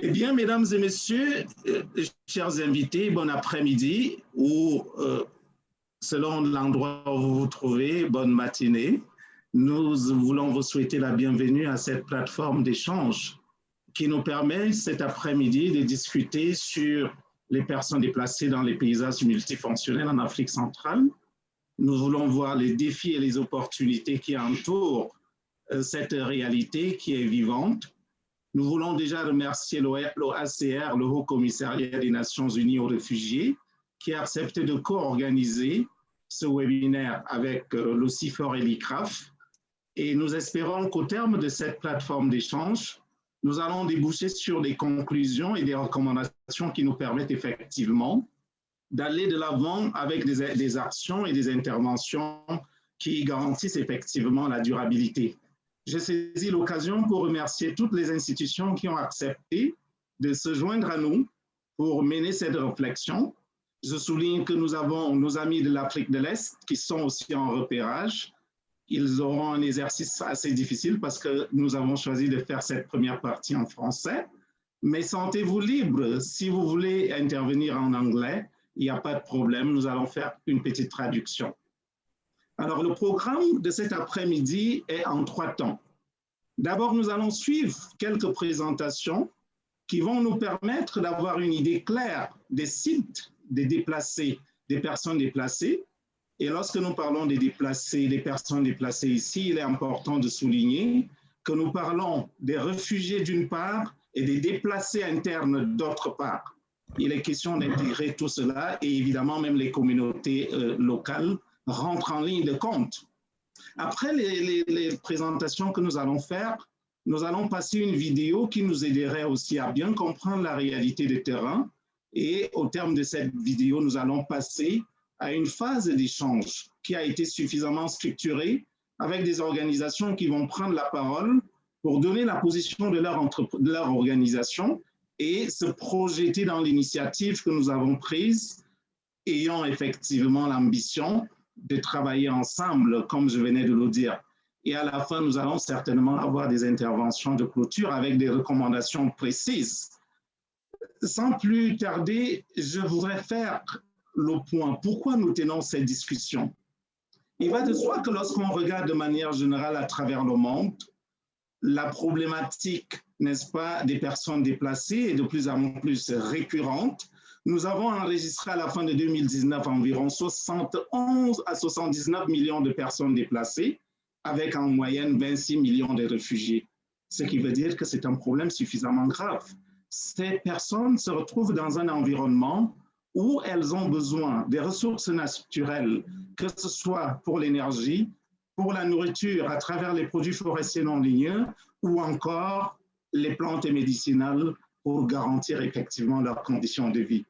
Eh bien, mesdames et messieurs, euh, chers invités, bon après-midi ou euh, selon l'endroit où vous vous trouvez, bonne matinée. Nous voulons vous souhaiter la bienvenue à cette plateforme d'échange qui nous permet cet après-midi de discuter sur les personnes déplacées dans les paysages multifonctionnels en Afrique centrale. Nous voulons voir les défis et les opportunités qui entourent euh, cette réalité qui est vivante nous voulons déjà remercier l'OACR, le Haut Commissariat des Nations Unies aux réfugiés, qui a accepté de co-organiser ce webinaire avec euh, le CIFOR et l'ICRAF. Et nous espérons qu'au terme de cette plateforme d'échange, nous allons déboucher sur des conclusions et des recommandations qui nous permettent effectivement d'aller de l'avant avec des, des actions et des interventions qui garantissent effectivement la durabilité j'ai saisi l'occasion pour remercier toutes les institutions qui ont accepté de se joindre à nous pour mener cette réflexion. Je souligne que nous avons nos amis de l'Afrique de l'Est qui sont aussi en repérage. Ils auront un exercice assez difficile parce que nous avons choisi de faire cette première partie en français. Mais sentez-vous libre. Si vous voulez intervenir en anglais, il n'y a pas de problème. Nous allons faire une petite traduction. Alors, le programme de cet après-midi est en trois temps. D'abord, nous allons suivre quelques présentations qui vont nous permettre d'avoir une idée claire des sites des déplacés, des personnes déplacées. Et lorsque nous parlons des déplacés, des personnes déplacées ici, il est important de souligner que nous parlons des réfugiés d'une part et des déplacés internes d'autre part. Il est question d'intégrer tout cela et évidemment même les communautés euh, locales rentre en ligne de compte. Après les, présentations que nous allons faire, nous allons passer une vidéo qui nous aiderait aussi à bien comprendre la réalité du terrain. Et au terme de cette vidéo, nous allons passer à une phase d'échange qui a été suffisamment structurée avec des organisations qui vont prendre la parole pour donner la position de leur, de leur organisation et se projeter dans l'initiative que nous avons prise, ayant effectivement l'ambition de travailler ensemble, comme je venais de le dire. Et à la fin, nous allons certainement avoir des interventions de clôture avec des recommandations précises. Sans plus tarder, je voudrais faire le point. Pourquoi nous tenons cette discussion? Il va de soi que lorsqu'on regarde de manière générale à travers le monde, la problématique, n'est-ce pas, des personnes déplacées est de plus en plus récurrente nous avons enregistré à la fin de 2019 environ 71 à 79 millions de personnes déplacées, avec en moyenne 26 millions de réfugiés. Ce qui veut dire que c'est un problème suffisamment grave. Ces personnes se retrouvent dans un environnement où elles ont besoin des ressources naturelles, que ce soit pour l'énergie, pour la nourriture à travers les produits forestiers non ligneux ou encore les plantes médicinales pour garantir effectivement leurs conditions de vie.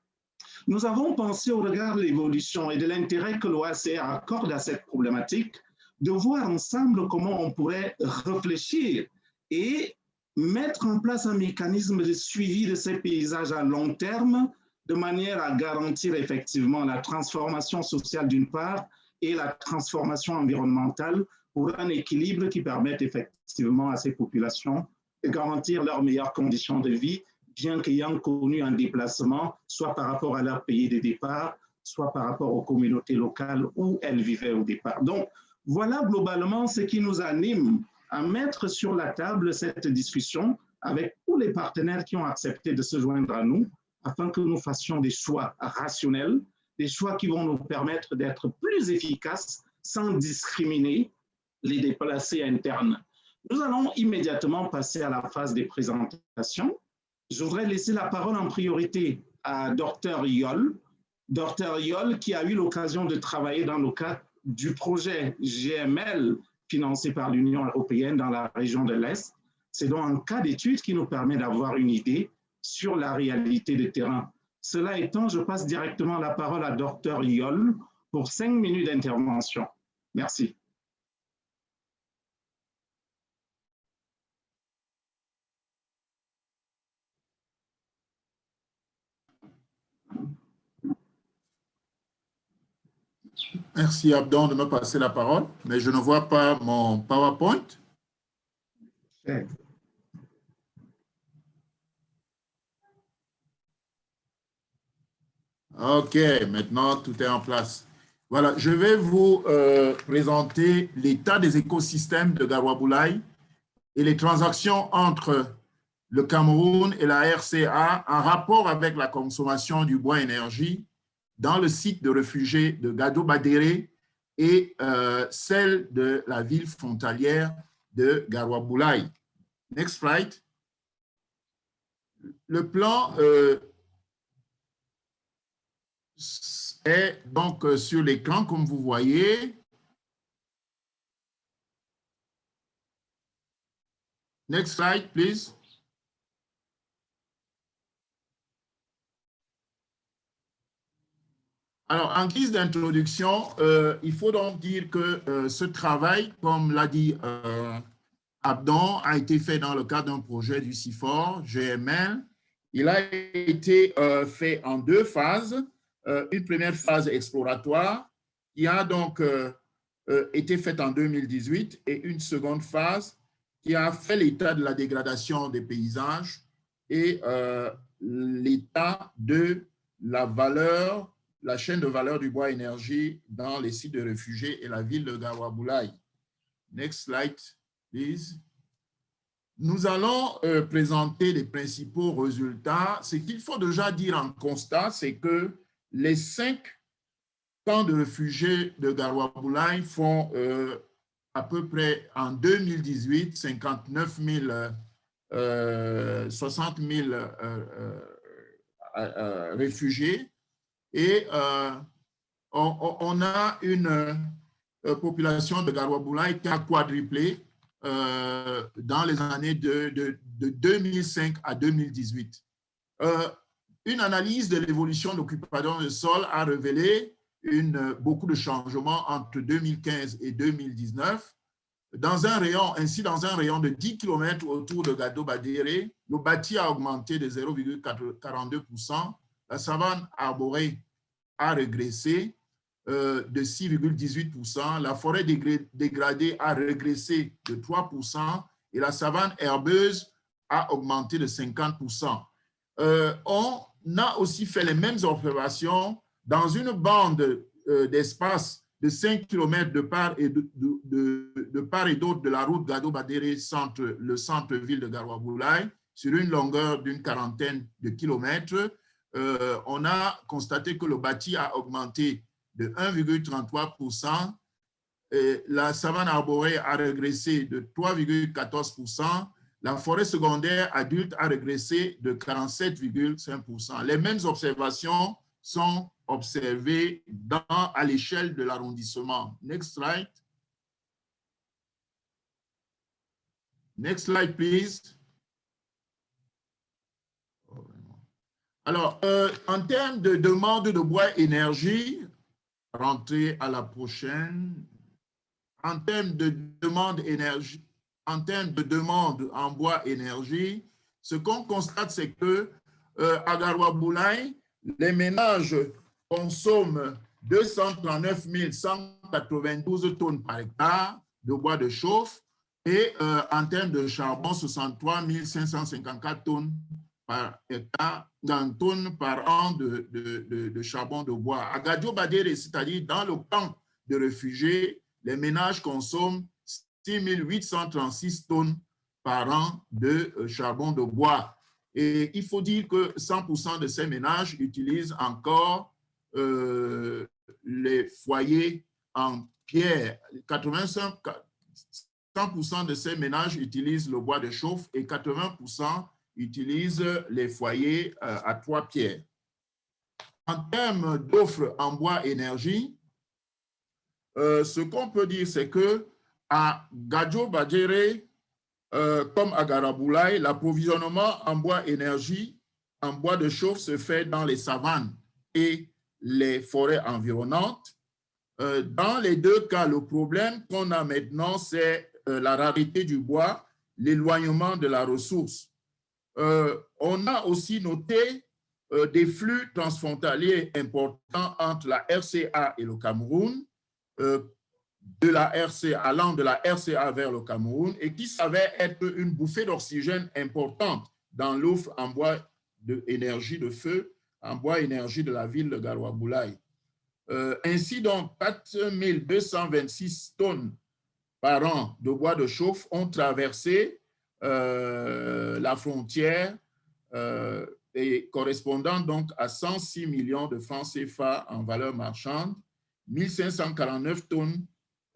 Nous avons pensé au regard de l'évolution et de l'intérêt que l'OACR accorde à cette problématique, de voir ensemble comment on pourrait réfléchir et mettre en place un mécanisme de suivi de ces paysages à long terme, de manière à garantir effectivement la transformation sociale d'une part et la transformation environnementale pour un équilibre qui permette effectivement à ces populations de garantir leurs meilleures conditions de vie bien qu'ayant connu un déplacement, soit par rapport à leur pays de départ, soit par rapport aux communautés locales où elles vivaient au départ. Donc, voilà globalement ce qui nous anime à mettre sur la table cette discussion avec tous les partenaires qui ont accepté de se joindre à nous afin que nous fassions des choix rationnels, des choix qui vont nous permettre d'être plus efficaces sans discriminer les déplacés internes. Nous allons immédiatement passer à la phase des présentations. Je voudrais laisser la parole en priorité à Dr Yol. Dr Yol qui a eu l'occasion de travailler dans le cadre du projet GML financé par l'Union européenne dans la région de l'Est. C'est donc un cas d'étude qui nous permet d'avoir une idée sur la réalité des terrains. Cela étant, je passe directement la parole à Dr Yol pour cinq minutes d'intervention. Merci. Merci Abdon de me passer la parole, mais je ne vois pas mon PowerPoint. OK, maintenant tout est en place. Voilà, je vais vous euh, présenter l'état des écosystèmes de Gawaboulaye et les transactions entre le Cameroun et la RCA en rapport avec la consommation du bois énergie dans le site de réfugiés de Gado-Badéré et euh, celle de la ville frontalière de Garoua-Boulaye. Next slide. Le plan euh, est donc euh, sur l'écran, comme vous voyez. Next slide, please. Alors, en guise d'introduction, euh, il faut donc dire que euh, ce travail, comme l'a dit Abdon, a été fait dans le cadre d'un projet du CIFOR, GML. Il a été fait en deux phases. Euh, une première phase exploratoire qui a donc euh, euh, été faite en 2018 et une seconde phase qui a fait l'état de la dégradation des paysages et l'état de la valeur, la chaîne de valeur du bois énergie dans les sites de réfugiés et la ville de Gawaboulaye. Next slide, please. Nous allons présenter les principaux résultats. Ce qu'il faut déjà dire en constat, c'est que les cinq camps de réfugiés de Garoua font euh, à peu près en 2018 59 000, 60 000 réfugiés et euh, on, a une euh, population de Garoua qui a quadruplé dans les années de, de, de 2005 à 2018. Une analyse de l'évolution de l'occupation du sol a révélé une, beaucoup de changements entre 2015 et 2019. Dans un rayon, ainsi, dans un rayon de 10 km autour de Gado Badéré, le bâti a augmenté de 0,42%, la savane arborée a régressé euh, de 6,18%, la forêt dégradée a régressé de 3% et la savane herbeuse a augmenté de 50%. Euh, on a aussi fait les mêmes observations dans une bande euh, d'espace de 5 km de part et d'autre de la route Gado-Badéré, le centre-ville de Garoua-Boulaye, sur une longueur d'une quarantaine de kilomètres. Euh, on a constaté que le bâti a augmenté de 1,33%, la savane arborée a régressé de 3,14%, la forêt secondaire adulte a régressé de 47,5%. Les mêmes observations sont observées à l'échelle de l'arrondissement. Next slide. Next slide, please. Alors, euh, en termes de demande de bois énergie, rentrer à la prochaine. En termes de demande énergie, en termes de demande en bois énergie, ce qu'on constate, c'est que euh, à Garoua Boulaye, les ménages consomment 239 192 tonnes par hectare de bois de chauffe et euh, en termes de charbon, 63 554 tonnes par hectare, tonnes par an de, de, de, charbon de bois. À Gadio Badere, c'est-à-dire dans le camp de réfugiés, les ménages consomment 6 836 tonnes par an de euh, charbon de bois. Et il faut dire que 100% de ces ménages utilisent encore euh, les foyers en pierre. 85, 100% de ces ménages utilisent le bois de chauffe et 80% utilisent les foyers euh, à trois pierres. En termes d'offres en bois énergie, ce qu'on peut dire, c'est que à Gadjo Badjere, euh, comme à Garaboulaye, l'approvisionnement en bois énergie, en bois de chauffe se fait dans les savanes et les forêts environnantes. Euh, dans les deux cas, le problème qu'on a maintenant, c'est euh, la rareté du bois, l'éloignement de la ressource. On a aussi noté des flux transfrontaliers importants entre la RCA et le Cameroun, de la RCA, allant de la RCA vers le Cameroun et qui savait être une bouffée d'oxygène importante dans l'offre en bois d'énergie de feu en bois énergie de la ville de Garoua-Boulaye. Euh, ainsi donc, 4226 tonnes par an de bois de chauffe ont traversé euh, la frontière euh, et correspondant donc à 106 millions de francs CFA en valeur marchande, 1549 tonnes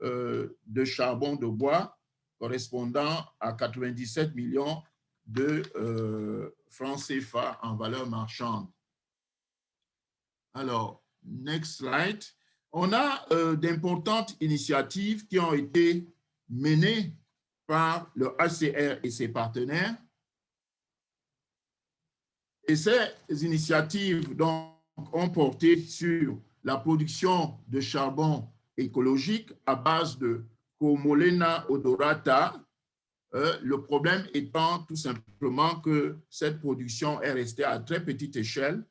de charbon de bois correspondant à 97 millions de francs CFA en valeur marchande. Alors, next slide. On a euh, d'importantes initiatives qui ont été menées par le HCR et ses partenaires. Et ces initiatives donc, ont porté sur la production de charbon écologique à base de Comolena odorata, euh, le problème étant tout simplement que cette production est restée à très petite échelle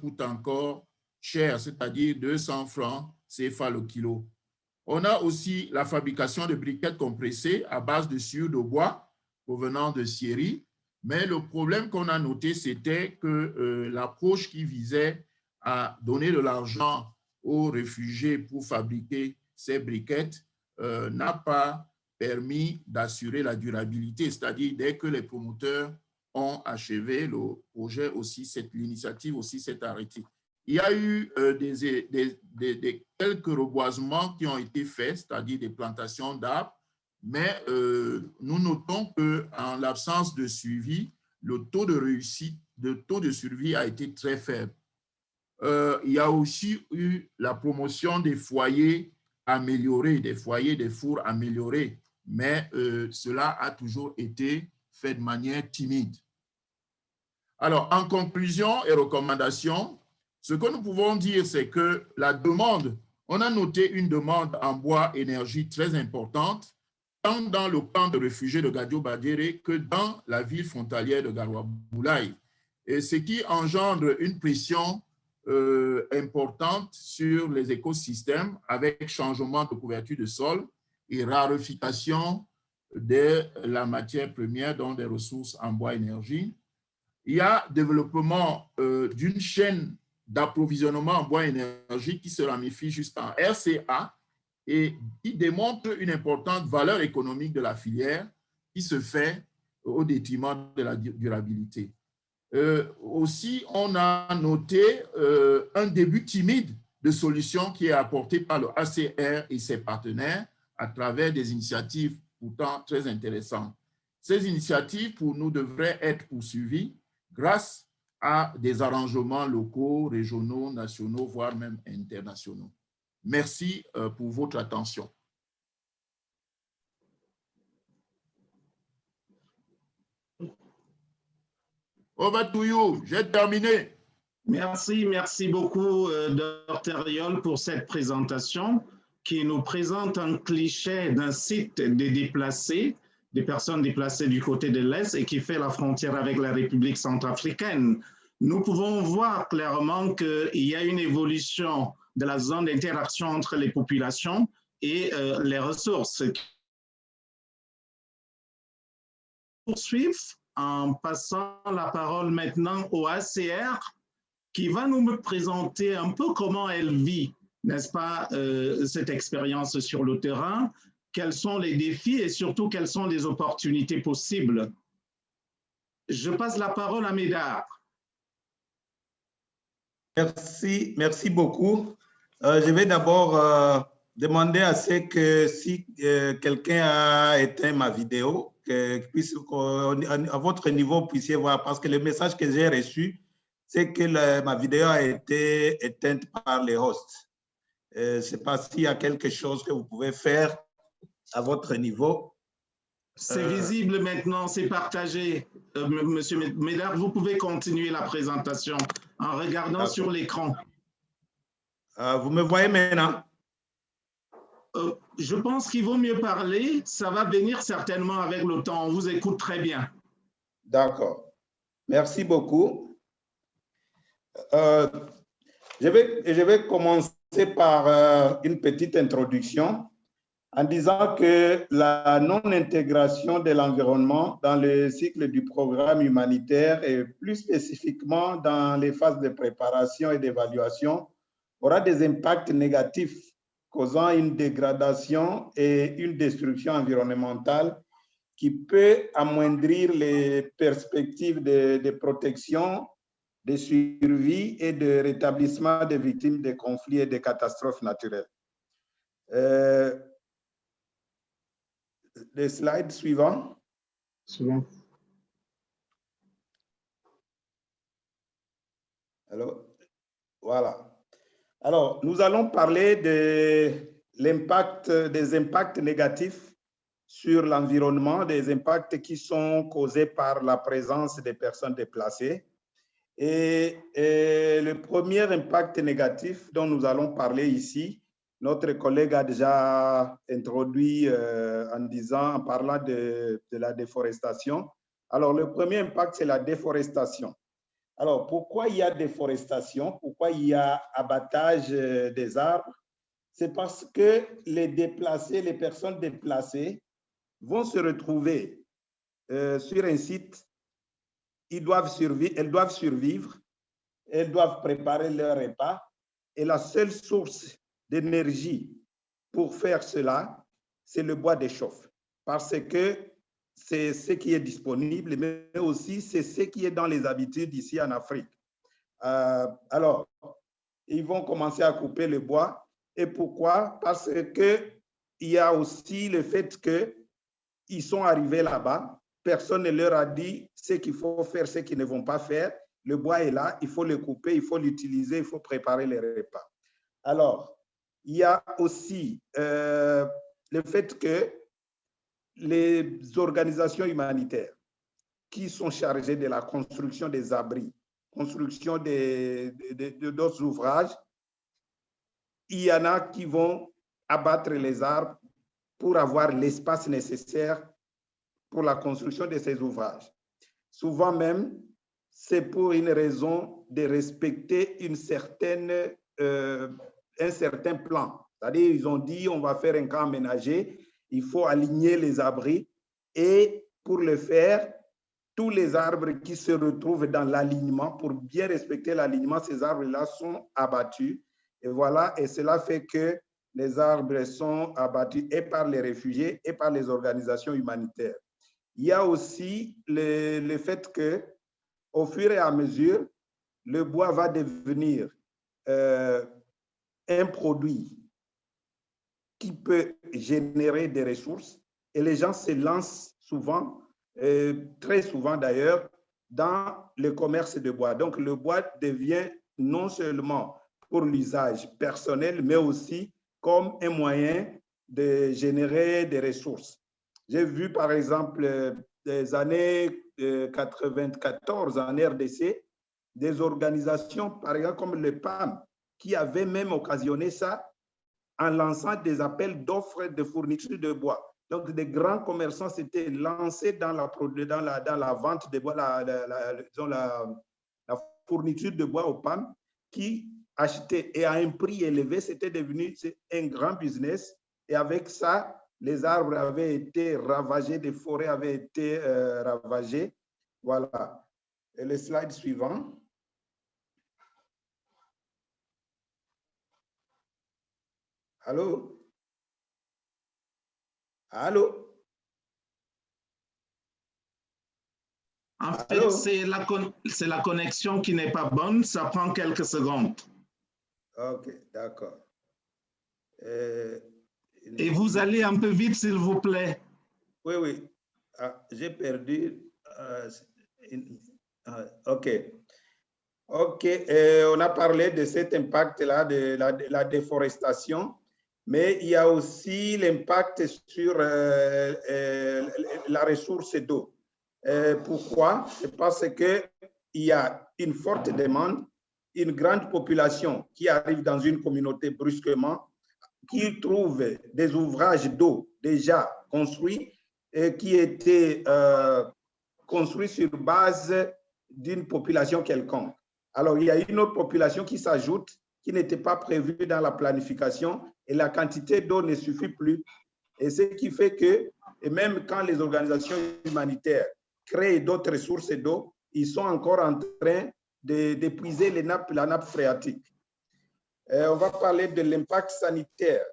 coûte encore cher, c'est-à-dire 200 francs CFA le kilo. On a aussi la fabrication de briquettes compressées à base de sueur de bois provenant de Syrie. Mais le problème qu'on a noté, c'était que euh, l'approche qui visait à donner de l'argent aux réfugiés pour fabriquer ces briquettes euh, n'a pas permis d'assurer la durabilité. C'est-à-dire, dès que les promoteurs ont achevé le projet aussi, l'initiative aussi s'est arrêtée. Il y a eu euh, quelques reboisements qui ont été faits, c'est-à-dire des plantations d'arbres, mais euh, nous notons qu'en l'absence de suivi, le taux de réussite, le taux de survie a été très faible. Euh, il y a aussi eu la promotion des foyers améliorés, des foyers, des fours améliorés, mais cela a toujours été fait de manière timide. Alors, en conclusion et recommandation, ce que nous pouvons dire, c'est que la demande, on a noté une demande en bois énergie très importante, tant dans le camp de réfugiés de Gadio Badere que dans la ville frontalière de Garoua Boulaye, et ce qui engendre une pression euh, importante sur les écosystèmes avec changement de couverture de sol et raréfaction de la matière première, dont des ressources en bois énergie. Il y a développement euh, d'une chaîne d'approvisionnement en bois énergie qui se ramifie jusqu'en RCA et qui démontre une importante valeur économique de la filière qui se fait au détriment de la durabilité. Euh, aussi, on a noté euh, un début timide de solution qui est apporté par le ACR et ses partenaires à travers des initiatives pourtant très intéressant. Ces initiatives, pour nous, devraient être poursuivies grâce à des arrangements locaux, régionaux, nationaux, voire même internationaux. Merci euh, pour votre attention. Over. J'ai terminé. Merci, merci beaucoup, euh, Dr. Riol, pour cette présentation qui nous présente un cliché d'un site des déplacés, des personnes déplacées du côté de l'Est et qui fait la frontière avec la République centrafricaine. Nous pouvons voir clairement qu'il y a une évolution de la zone d'interaction entre les populations et euh, les ressources. Poursuivre en passant la parole maintenant au ACR qui va nous présenter un peu comment elle vit n'est-ce pas, euh, cette expérience sur le terrain, quels sont les défis et surtout quelles sont les opportunités possibles. Je passe la parole à Médard. Merci, merci beaucoup. Euh, je vais d'abord euh, demander à ce que si quelqu'un a éteint ma vidéo, que à votre niveau, vous puissiez voir, parce que le message que j'ai reçu, c'est que ma vidéo a été éteinte par les hosts. Euh, je ne sais pas s'il y a quelque chose que vous pouvez faire à votre niveau. C'est euh, visible maintenant, c'est partagé. Euh, monsieur Médard, vous pouvez continuer la présentation en regardant sur l'écran. vous me voyez maintenant? je pense qu'il vaut mieux parler. Ça va venir certainement avec le temps. On vous écoute très bien. D'accord. Merci beaucoup. je, vais, je vais commencer par euh, une petite introduction. En disant que la non-intégration de l'environnement dans le cycle du programme humanitaire et plus spécifiquement dans les phases de préparation et d'évaluation aura des impacts négatifs causant une dégradation et une destruction environnementale qui peut amoindrir les perspectives de, protection, de survie et de rétablissement des victimes des conflits et des catastrophes naturelles. Euh, le slide suivant. Suivant. Alors, voilà. Alors, nous allons parler de l'impact, des impacts négatifs sur l'environnement, des impacts qui sont causés par la présence des personnes déplacées. Et, le premier impact négatif dont nous allons parler ici, notre collègue a déjà introduit euh, en disant, en parlant de, la déforestation. Alors, le premier impact, c'est la déforestation. Alors, pourquoi il y a déforestation? Pourquoi il y a abattage euh, des arbres? C'est parce que les déplacés, les personnes déplacées vont se retrouver euh, sur un site, ils doivent elles doivent survivre, elles doivent préparer leur repas et la seule source d'énergie pour faire cela, c'est le bois d'échauffe. Parce que c'est ce qui est disponible, mais aussi c'est ce qui est dans les habitudes ici en Afrique. Euh, alors, ils vont commencer à couper le bois. Et pourquoi? Parce que il y a aussi le fait qu'ils sont arrivés là-bas, personne ne leur a dit ce qu'il faut faire, ce qu'ils ne vont pas faire. Le bois est là, il faut le couper, il faut l'utiliser, il faut préparer les repas. Alors, il y a aussi euh, le fait que les organisations humanitaires qui sont chargées de la construction des abris, construction d'autres ouvrages, il y en a qui vont abattre les arbres pour avoir l'espace nécessaire pour la construction de ces ouvrages. Souvent même, c'est pour une raison de respecter une certaine, euh, un certain plan. C'est-à-dire, ils ont dit, on va faire un camp aménagé, il faut aligner les abris et pour le faire, tous les arbres qui se retrouvent dans l'alignement, pour bien respecter l'alignement, ces arbres-là sont abattus. Et voilà, et cela fait que les arbres sont abattus et par les réfugiés et par les organisations humanitaires. Il y a aussi le, le fait que, au fur et à mesure, le bois va devenir euh, un produit qui peut générer des ressources. Et les gens se lancent souvent, euh, très souvent d'ailleurs, dans le commerce de bois. Donc, le bois devient non seulement pour l'usage personnel, mais aussi comme un moyen de générer des ressources. J'ai vu, par exemple, des années 94 euh, en RDC, des organisations, par exemple, comme le PAM, qui avaient même occasionné ça en lançant des appels d'offres de fourniture de bois. Donc, des grands commerçants s'étaient lancés dans la, dans, la, dans la vente de bois, la, la, fourniture de bois aux PAM, qui achetaient et à un prix élevé, c'était devenu un grand business. Et avec ça, les arbres avaient été ravagés, des forêts avaient été euh, ravagées. Voilà. Et le slide suivant. Allô? Allô? En fait, c'est la, la connexion qui n'est pas bonne. Ça prend quelques secondes. OK, d'accord. Euh, Et vous allez un peu vite, s'il vous plaît. Oui, oui. Ah, J'ai perdu. Euh, ah, OK. OK. Euh, on a parlé de cet impact-là, de, de la, déforestation mais il y a aussi l'impact sur euh, euh, la ressource d'eau. Euh, pourquoi? C'est parce qu'il y a une forte demande, une grande population qui arrive dans une communauté brusquement, qui trouve des ouvrages d'eau déjà construits et qui étaient construits sur base d'une population quelconque. Alors, il y a une autre population qui s'ajoute qui n'était pas prévue dans la planification et la quantité d'eau ne suffit plus Et ce qui fait que, et même quand les organisations humanitaires créent d'autres ressources d'eau, ils sont encore en train d'épuiser la nappe phréatique. Euh, on va parler de l'impact sanitaire.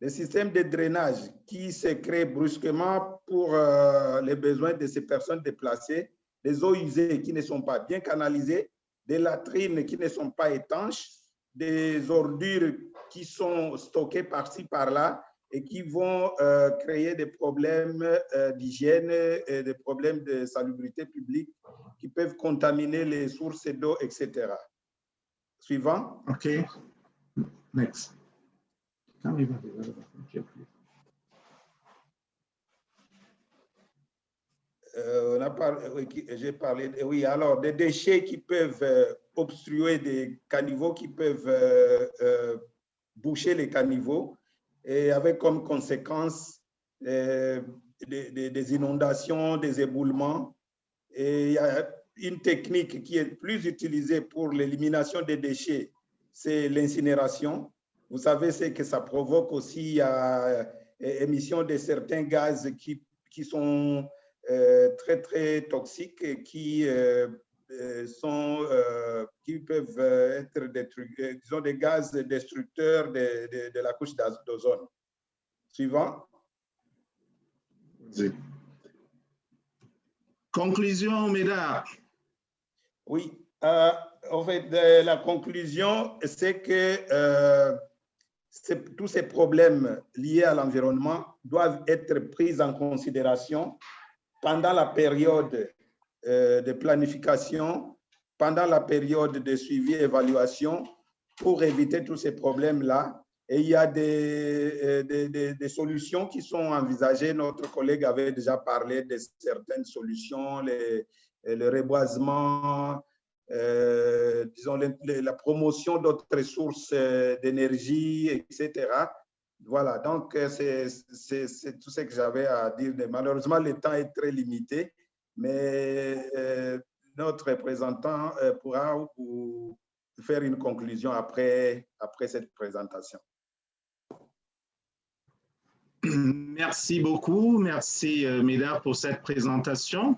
Le système de drainage qui se crée brusquement pour euh, les besoins de ces personnes déplacées, des eaux usées qui ne sont pas bien canalisées, des latrines qui ne sont pas étanches, des ordures qui sont stockées par-ci, par-là et qui vont euh, créer des problèmes euh, d'hygiène et des problèmes de salubrité publique qui peuvent contaminer les sources d'eau, etc. Suivant. OK. Next. Euh, on a parlé, j'ai parlé, oui, alors des déchets qui peuvent euh, obstruer des caniveaux, qui peuvent euh, boucher les caniveaux, et avec comme conséquence des, des, inondations, des éboulements. Et il y a une technique qui est plus utilisée pour l'élimination des déchets, c'est l'incinération. Vous savez, c'est que ça provoque aussi l'émission de certains gaz qui, qui sont euh, très, très toxiques et qui, euh, euh, sont, qui peuvent être disons, des gaz destructeurs de, de, la couche d'ozone. Suivant. Conclusion, mesdames. Oui, en fait, la conclusion, c'est que tous ces problèmes liés à l'environnement doivent être pris en considération pendant la période euh, de planification, pendant la période de suivi et évaluation, pour éviter tous ces problèmes-là. Et il y a des, euh, des, des, solutions qui sont envisagées. Notre collègue avait déjà parlé de certaines solutions, les, le reboisement, euh, disons la promotion d'autres sources d'énergie, etc. Voilà, donc euh, c'est tout ce que j'avais à dire. Malheureusement, le temps est très limité, mais euh, notre représentant euh, pourra vous faire une conclusion après, après cette présentation. Merci beaucoup. Merci, Médard, pour cette présentation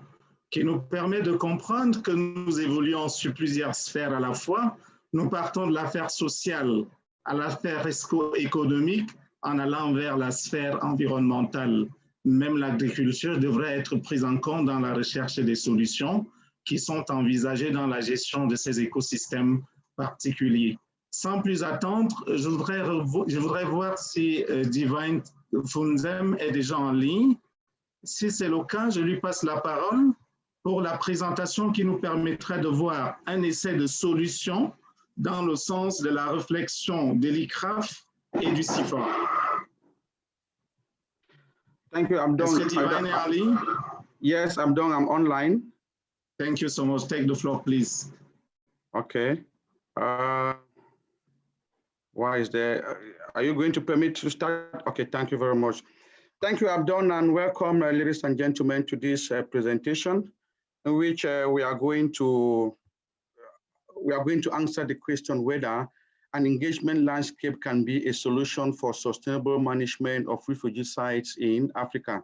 qui nous permet de comprendre que nous évoluons sur plusieurs sphères à la fois. Nous partons de l'affaire sociale à l'affaire économique en allant vers la sphère environnementale. Même l'agriculture devrait être prise en compte dans la recherche des solutions qui sont envisagées dans la gestion de ces écosystèmes particuliers. Sans plus attendre, je voudrais, je voudrais voir si euh, Divine Funzem est déjà en ligne. Si c'est le cas, je lui passe la parole pour la présentation qui nous permettrait de voir un essai de solution dans le sens de la réflexion de l'ICRAF et du CIFOR. Thank you. I'm done. Ali? Yes, I'm done. I'm online. Thank you so much. Take the floor, please. Okay. Uh, why is there? Are you going to permit to start? Okay, thank you very much. Thank you, Abdon, and welcome, uh, ladies and gentlemen, to this uh, presentation, in which uh, we are going to we are going to answer the question whether an engagement landscape can be a solution for sustainable management of refugee sites in Africa.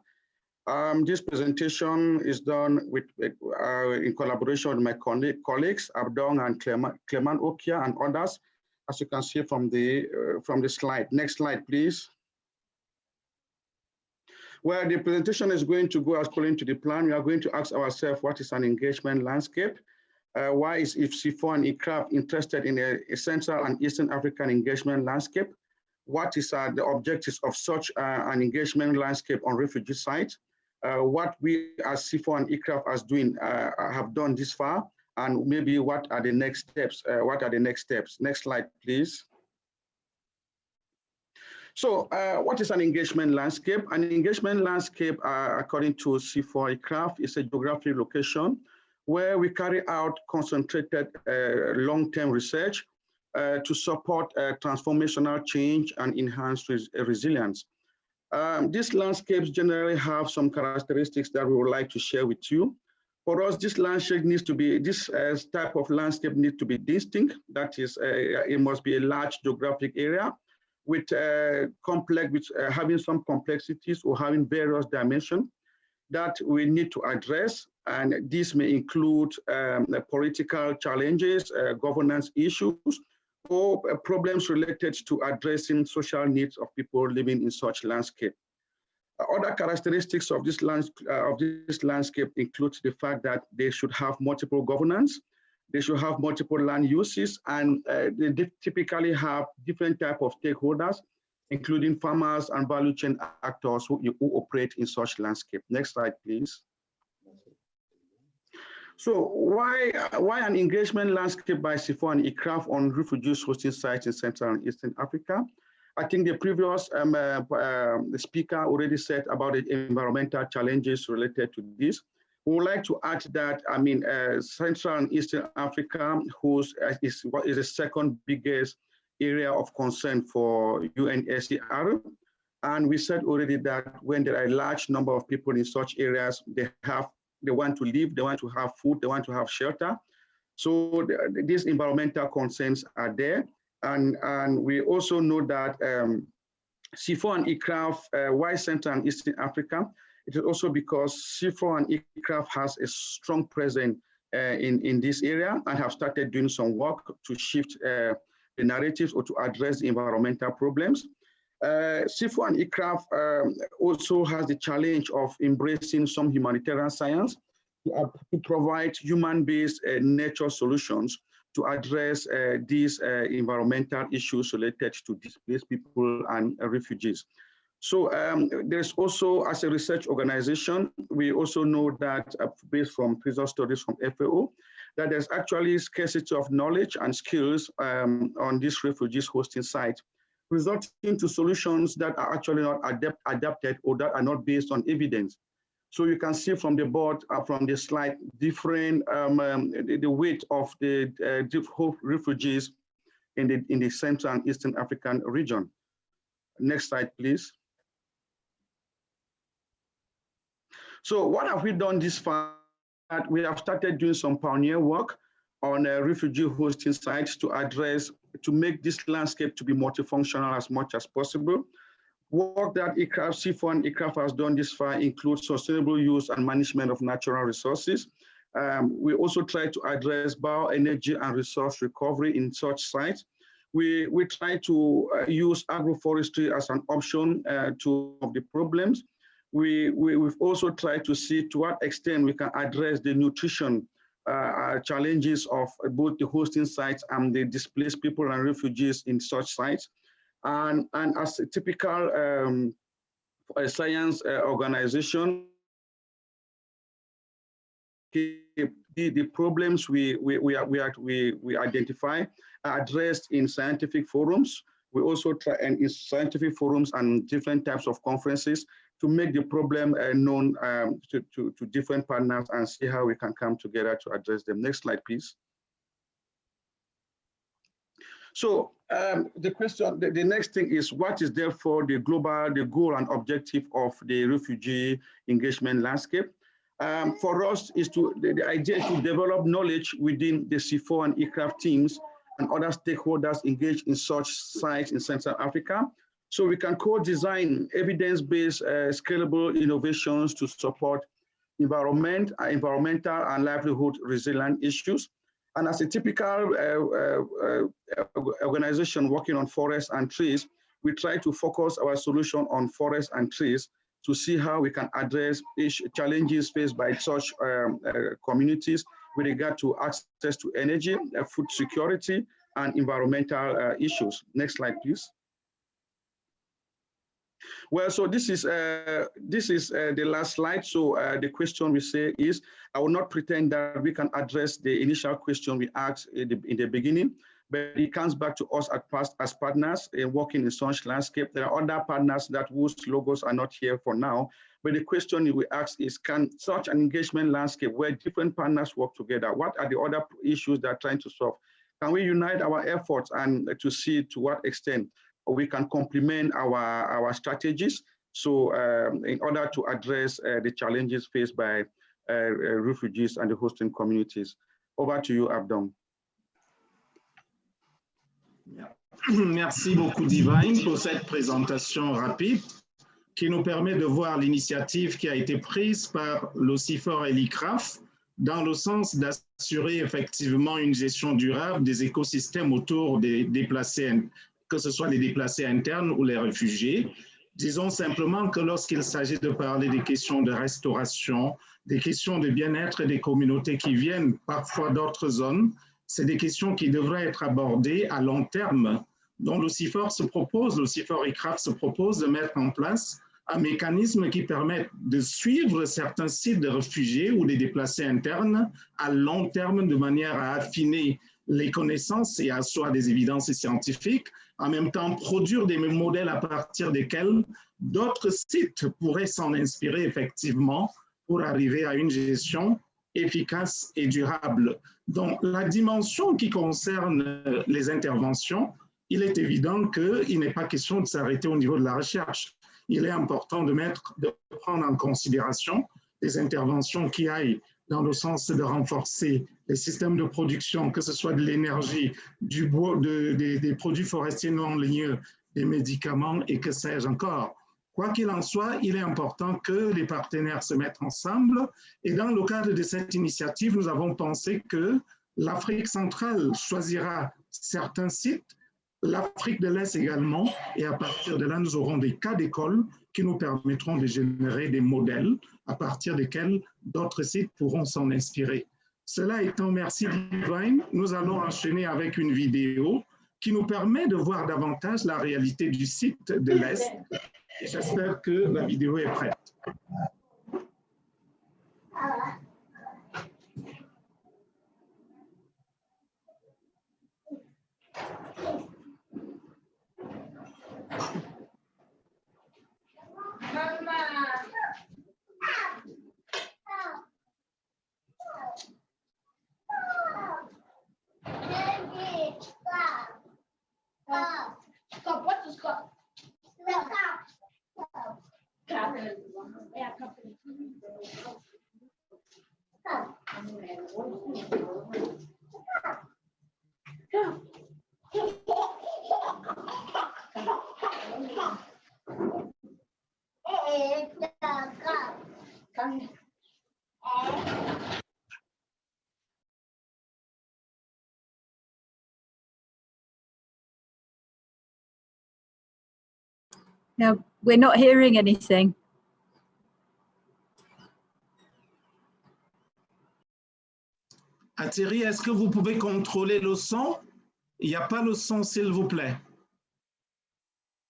Um, this presentation is done with, uh, in collaboration with my colleagues, Abdong and Clement, Okia and others, as you can see from the, uh, from the slide. Next slide, please. Where the presentation is going to go according to the plan, we are going to ask ourselves what is an engagement landscape? Uh, why is IFC4 and ICRAF interested in a, a, Central and Eastern African engagement landscape? What is uh, the objectives of such uh, an engagement landscape on refugee sites? Uh, what we as C4 and ICRAF as doing uh, have done this far, and maybe what are the next steps? Uh, what are the next steps? Next slide, please. So what is an engagement landscape? An engagement landscape, according to C4 ICRAF, is a geographic location where we carry out concentrated uh, long-term research uh, to support uh, transformational change and enhance res resilience. Um, these landscapes generally have some characteristics that we would like to share with you. For us, this landscape needs to be, this uh, type of landscape needs to be distinct. That is, uh, it must be a large geographic area with uh, complex, with having some complexities or having various dimensions that we need to address. And this may include um, political challenges, uh, governance issues, or uh, problems related to addressing social needs of people living in such landscape. Other characteristics of this, land, uh, of this landscape include the fact that they should have multiple governance, they should have multiple land uses, and uh, they typically have different type of stakeholders, including farmers and value chain actors who, who operate in such landscape. Next slide, please. So why, why an engagement landscape by CIFOR and ICRAF on refugees hosting sites in Central and Eastern Africa? I think the previous um, uh, uh, speaker already said about the environmental challenges related to this. We would like to add that, I mean, uh, Central and Eastern Africa who's, uh, is, is the second biggest area of concern for UNHCR. And we said already that when there are a large number of people in such areas, they have they want to live, they want to have food, they want to have shelter. So the, these environmental concerns are there. And, and we also know that um, CIFOR and ICRAF, uh, why Central and Eastern Africa? It is also because CIFOR and ICRAF has a strong presence uh, in, in this area and have started doing some work to shift uh, narratives or to address environmental problems. Uh, and ICRAF um, also has the challenge of embracing some humanitarian science to, to provide human-based uh, nature solutions to address uh, these uh, environmental issues related to displaced people and uh, refugees. So um, there's also, as a research organization, we also know that uh, based from previous studies from FAO, that there's actually scarcity of knowledge and skills um, on this refugees hosting site, resulting to solutions that are actually not adapt, adapted or that are not based on evidence. So you can see from the board, uh, from the slide, different um, um, the, the, weight of the uh, refugees in the in the Central and Eastern African region. Next slide, please. So what have we done this far? We have started doing some pioneer work on uh, refugee hosting sites to address to make this landscape to be multifunctional as much as possible. Work that ICRAF, CIFOR and ICRAF has done this far includes sustainable use and management of natural resources. Um, we also try to address bioenergy and resource recovery in such sites. We, we try to uh, use agroforestry as an option uh, to of the problems. We, we, we've also tried to see to what extent we can address the nutrition uh, challenges of both the hosting sites and the displaced people and refugees in such sites. And, and as a typical um, science uh, organization, the, the problems we, we, we, we, we, we identify are addressed in scientific forums. We also try and in scientific forums and different types of conferences to make the problem uh, known um, to, to, to, different partners and see how we can come together to address them. Next slide, please. So um, the question, the, the, next thing is what is therefore the global, the goal and objective of the refugee engagement landscape? Um, for us is to, the, the, idea is to develop knowledge within the C4 and ICRAF teams and other stakeholders engaged in such sites in Central Africa so we can co-design evidence-based uh, scalable innovations to support environment, uh, environmental and livelihood resilient issues. And as a typical uh, uh, uh, organization working on forests and trees, we try to focus our solution on forests and trees to see how we can address challenges faced by such um, uh, communities with regard to access to energy, food security, and environmental issues. Next slide, please. Well, so this is uh, this is uh, the last slide. So uh, the question we say is, I will not pretend that we can address the initial question we asked in the, in the beginning, but it comes back to us at past as partners in working in such landscape. There are other partners that whose logos are not here for now. But the question we ask is, can such an engagement landscape where different partners work together, what are the other issues they're trying to solve? Can we unite our efforts and to see to what extent we can complement our, our strategies. So um, in order to address uh, the challenges faced by uh, uh, refugees and the hosting communities. Over to you, Abdon. Merci beaucoup, Divine, pour cette présentation rapide qui nous permet de voir l'initiative qui a été prise par l'OCIFOR et l'ICRAF dans le sens d'assurer effectivement une gestion durable des écosystèmes autour des déplacés, que ce soit les déplacés internes ou les réfugiés. Disons simplement que lorsqu'il s'agit de parler des questions de restauration, des questions de bien-être des communautés qui viennent parfois d'autres zones, c'est des questions qui devraient être abordées à long terme, dont le CIFOR se propose, le et CRAF se propose de mettre en place un mécanisme qui permet de suivre certains sites de réfugiés ou des déplacés internes à long terme de manière à affiner les connaissances et à asseoir des évidences scientifiques, en même temps produire des modèles à partir desquels d'autres sites pourraient s'en inspirer effectivement pour arriver à une gestion efficace et durable. Donc, la dimension qui concerne les interventions, il est évident qu'il n'est pas question de s'arrêter au niveau de la recherche il est important de, mettre, de prendre en considération des interventions qui aillent dans le sens de renforcer les systèmes de production, que ce soit de l'énergie, du bois, de, des produits forestiers non ligneux, des médicaments et que sais-je encore. Quoi qu'il en soit, il est important que les partenaires se mettent ensemble. Et dans le cadre de cette initiative, nous avons pensé que l'Afrique centrale choisira certains sites l'Afrique de l'Est également, et à partir de là, nous aurons des cas d'école qui nous permettront de générer des modèles à partir desquels d'autres sites pourront s'en inspirer. Cela étant, merci Divine, nous allons enchaîner avec une vidéo qui nous permet de voir davantage la réalité du site de l'Est. J'espère que la vidéo est prête. Cup. What's a cup? The cup. Cup. Cup. Yeah, cup. Cup. Cup. It's a cup. Come. No, we're not hearing anything. Thierry, est-ce que vous pouvez contrôler le son? Il n'y a pas le son, s'il vous plaît.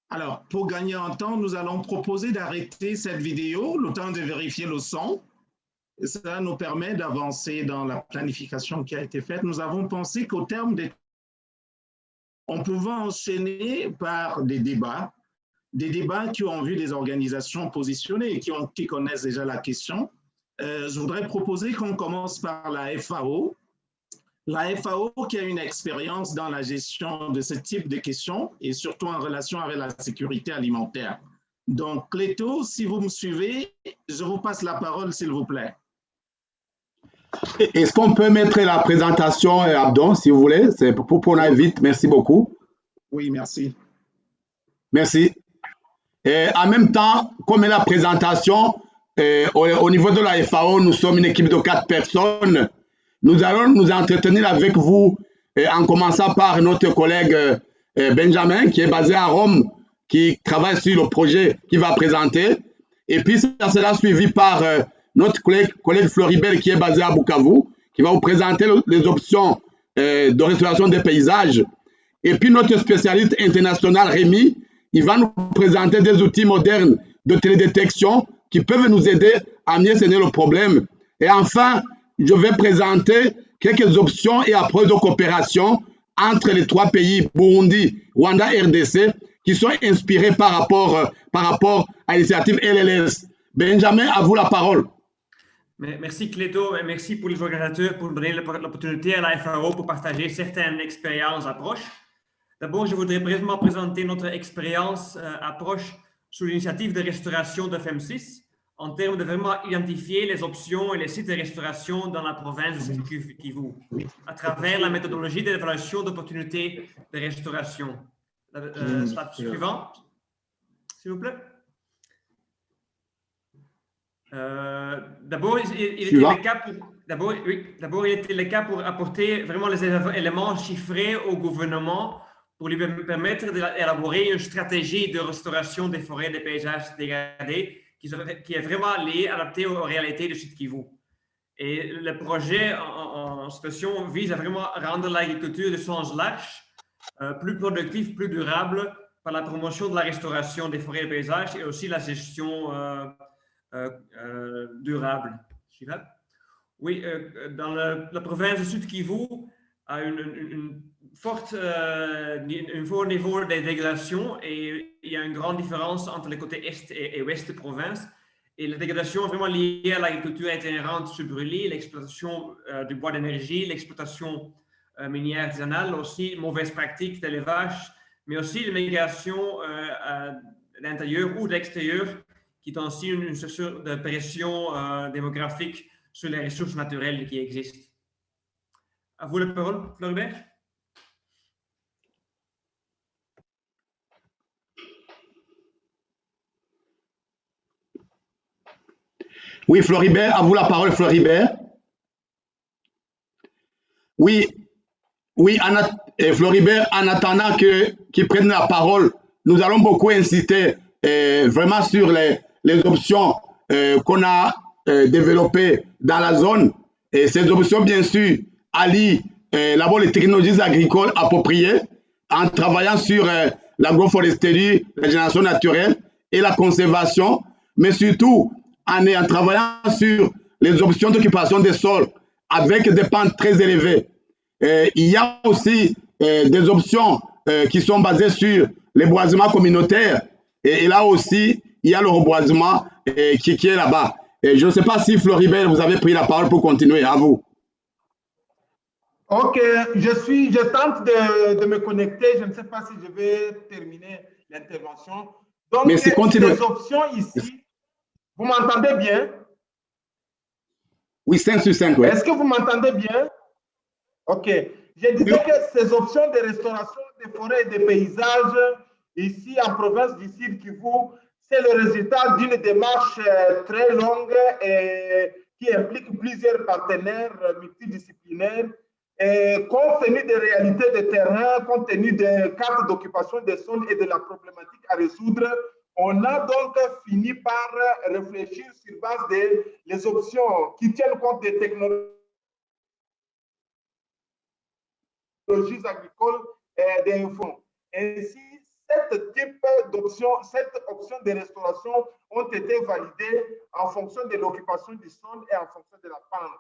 Alors, pour gagner en temps, nous allons proposer d'arrêter cette vidéo, le temps de vérifier le son. Et ça nous permet d'avancer dans la planification qui a été faite. Nous avons pensé qu'au terme des... On pouvait enchaîner par des débats, des débats qui ont vu des organisations positionnées et qui, ont, qui connaissent déjà la question. Euh, je voudrais proposer qu'on commence par la FAO. La FAO qui a une expérience dans la gestion de ce type de questions et surtout en relation avec la sécurité alimentaire. Donc, Cléto, si vous me suivez, je vous passe la parole, s'il vous plaît. Est-ce qu'on peut mettre la présentation, euh, Abdon, si vous voulez? C'est pour qu'on aille vite. Merci beaucoup. Oui, merci. Merci. Et en même temps, comme la présentation, euh, au, au, niveau de la FAO, nous sommes une équipe de quatre personnes. Nous allons nous entretenir avec vous euh, en commençant par notre collègue euh, Benjamin, qui est basé à Rome, qui travaille sur le projet qu'il va présenter. Et puis, ça sera suivi par euh, notre collègue, collègue Floribert, qui est basé à Bukavu, qui va vous présenter les options euh, de restauration des paysages. Et puis, notre spécialiste international, Rémi, il va nous présenter des outils modernes de télédétection qui peuvent nous aider à mieux cerner le problème. Et enfin, je vais présenter quelques options et approches de coopération entre les trois pays, Burundi, Rwanda, RDC, qui sont inspirés par rapport, par rapport à l'initiative LLS. Benjamin, à vous la parole. Merci Cléto et merci pour les organisateurs pour donner l'opportunité à la FAO pour partager certaines expériences approches. D'abord, je voudrais brièvement présenter notre expérience euh, approche sous l'initiative de restauration de FEM6 en termes de vraiment identifier les options et les sites de restauration dans la province de Kivu à travers la méthodologie d'évaluation d'opportunités de restauration. Euh, slide suivante, s'il vous plaît. Euh, il, oui, d'abord, il était le cas pour apporter vraiment les éléments chiffrés au gouvernement pour lui permettre d'élaborer une stratégie de restauration des forêts et des paysages dégradés qui, est vraiment liée, adaptée aux réalités de Sud Kivu. Et le projet en, situation vise à vraiment rendre l'agriculture de sens large, euh, plus productive, plus durable par la promotion de la restauration des forêts et paysages et aussi la gestion euh, euh, durable. Oui, dans la province de Sud Kivu a une, une forte, euh, un fort niveau de dégradation et il y a une grande différence entre les côtés est et, ouest de province. Et la dégradation est vraiment liée à l'agriculture itinérante sur brûlis, l'exploitation euh, du bois d'énergie, l'exploitation euh, minière artisanale, aussi mauvaises pratiques d'élevage, mais aussi l'immigration à l'intérieur ou de l'extérieur, qui est aussi une, pression démographique sur les ressources naturelles qui existent. À vous la parole, Floribert. Oui, Floribert, à vous la parole, Floribert. Oui, oui, eh, Floribert, en attendant qu'il prenne la parole, nous allons beaucoup inciter eh, vraiment sur les, options eh, qu'on a développées dans la zone. Et ces options, bien sûr, allient d'abord les technologies agricoles appropriées en travaillant sur l'agroforesterie, la génération naturelle et la conservation, mais surtout en, travaillant sur les options d'occupation des sols avec des pentes très élevées. il y a aussi euh, des options euh, qui sont basées sur les boisements communautaires. Et, là aussi, il y a le reboisement euh, qui, qui, est là-bas. je ne sais pas si Floribert, vous avez pris la parole pour continuer. À vous. Ok, je suis, je tente de, de me connecter. Je ne sais pas si je vais terminer l'intervention. Donc, Merci, les options ici vous m'entendez bien? Oui, 5 sur 5, oui. Est-ce que vous m'entendez bien? Ok. Je disais que ces options de restauration des forêts et des paysages ici en province du Sud Kivu, c'est le résultat d'une démarche euh, très longue et qui implique plusieurs partenaires multidisciplinaires. Et compte tenu des réalités de terrain, compte tenu des cartes d'occupation des zones et de la problématique à résoudre, on a donc fini par réfléchir sur base des les options qui tiennent compte des technologies agricoles et des fonds. Ainsi, cette type d'options, cette option de restauration ont été validées en fonction de l'occupation du sol et en fonction de la pente.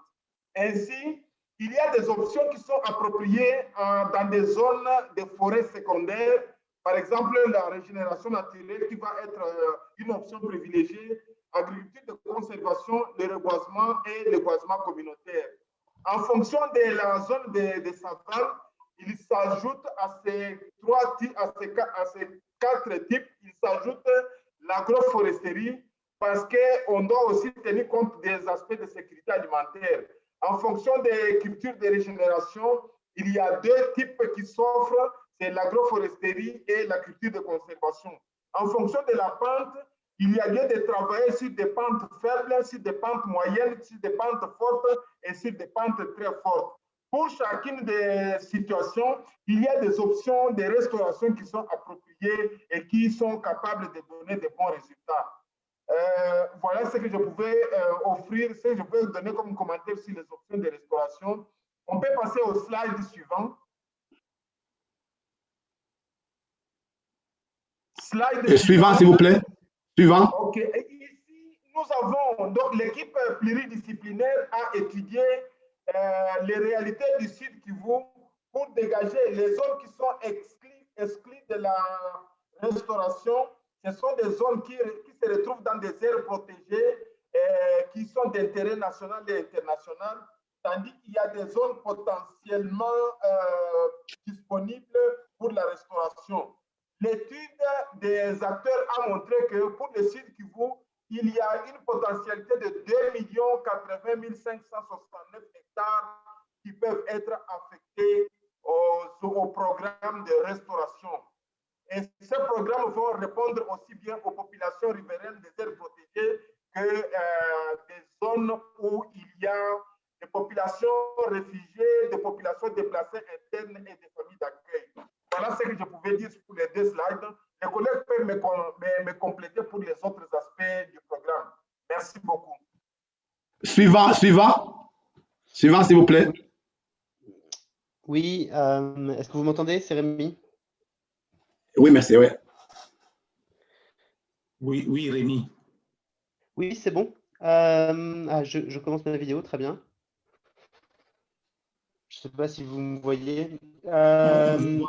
Ainsi, il y a des options qui sont appropriées dans des zones de forêts secondaires par exemple, la régénération naturelle qui va être euh, une option privilégiée, agriculture de conservation, le reboisement et le boisement communautaire. En fonction de la zone de, de savane, il s'ajoute à ces trois à à ces quatre types, il s'ajoute l'agroforesterie parce qu'on doit aussi tenir compte des aspects de sécurité alimentaire. En fonction des cultures de régénération, il y a deux types qui s'offrent c'est l'agroforesterie et la culture de conservation. En fonction de la pente, il y a lieu de travailler sur des pentes faibles, sur des pentes moyennes, sur des pentes fortes et sur des pentes très fortes. Pour chacune des situations, il y a des options de restauration qui sont appropriées et qui sont capables de donner de bons résultats. Euh, voilà ce que je pouvais euh, offrir, ce que je peux donner comme commentaire sur les options de restauration. On peut passer au slide suivant. Suivant, s'il vous plaît. Suivant. OK. ici, nous avons, donc l'équipe pluridisciplinaire a étudié euh, les réalités du Sud Kivu pour dégager les zones qui sont exclues, exclues de la restauration. Ce sont des zones qui, qui se retrouvent dans des aires protégées euh, qui sont d'intérêt national et international, tandis qu'il y a des zones potentiellement euh, disponibles pour la restauration. L'étude des acteurs a montré que pour le Sud Kivu, il y a une potentialité de 2 80 569 hectares qui peuvent être affectés au, programme de restauration. Et ces programmes vont répondre aussi bien aux populations riveraines des aires protégées que euh, des zones où il y a des populations réfugiées, des populations déplacées internes et des familles d'accueil. Voilà ce que je pouvais dire pour les deux slides. Les collègues peuvent me, me, me compléter pour les autres aspects du programme. Merci beaucoup. Suivant, suivant. Suivant, s'il vous plaît. Oui, euh, est-ce que vous m'entendez C'est Rémi Oui, merci, oui. Oui, oui, Rémi. Oui, c'est bon. Euh, ah, je, commence ma vidéo, très bien. Je ne sais pas si vous me voyez. Euh,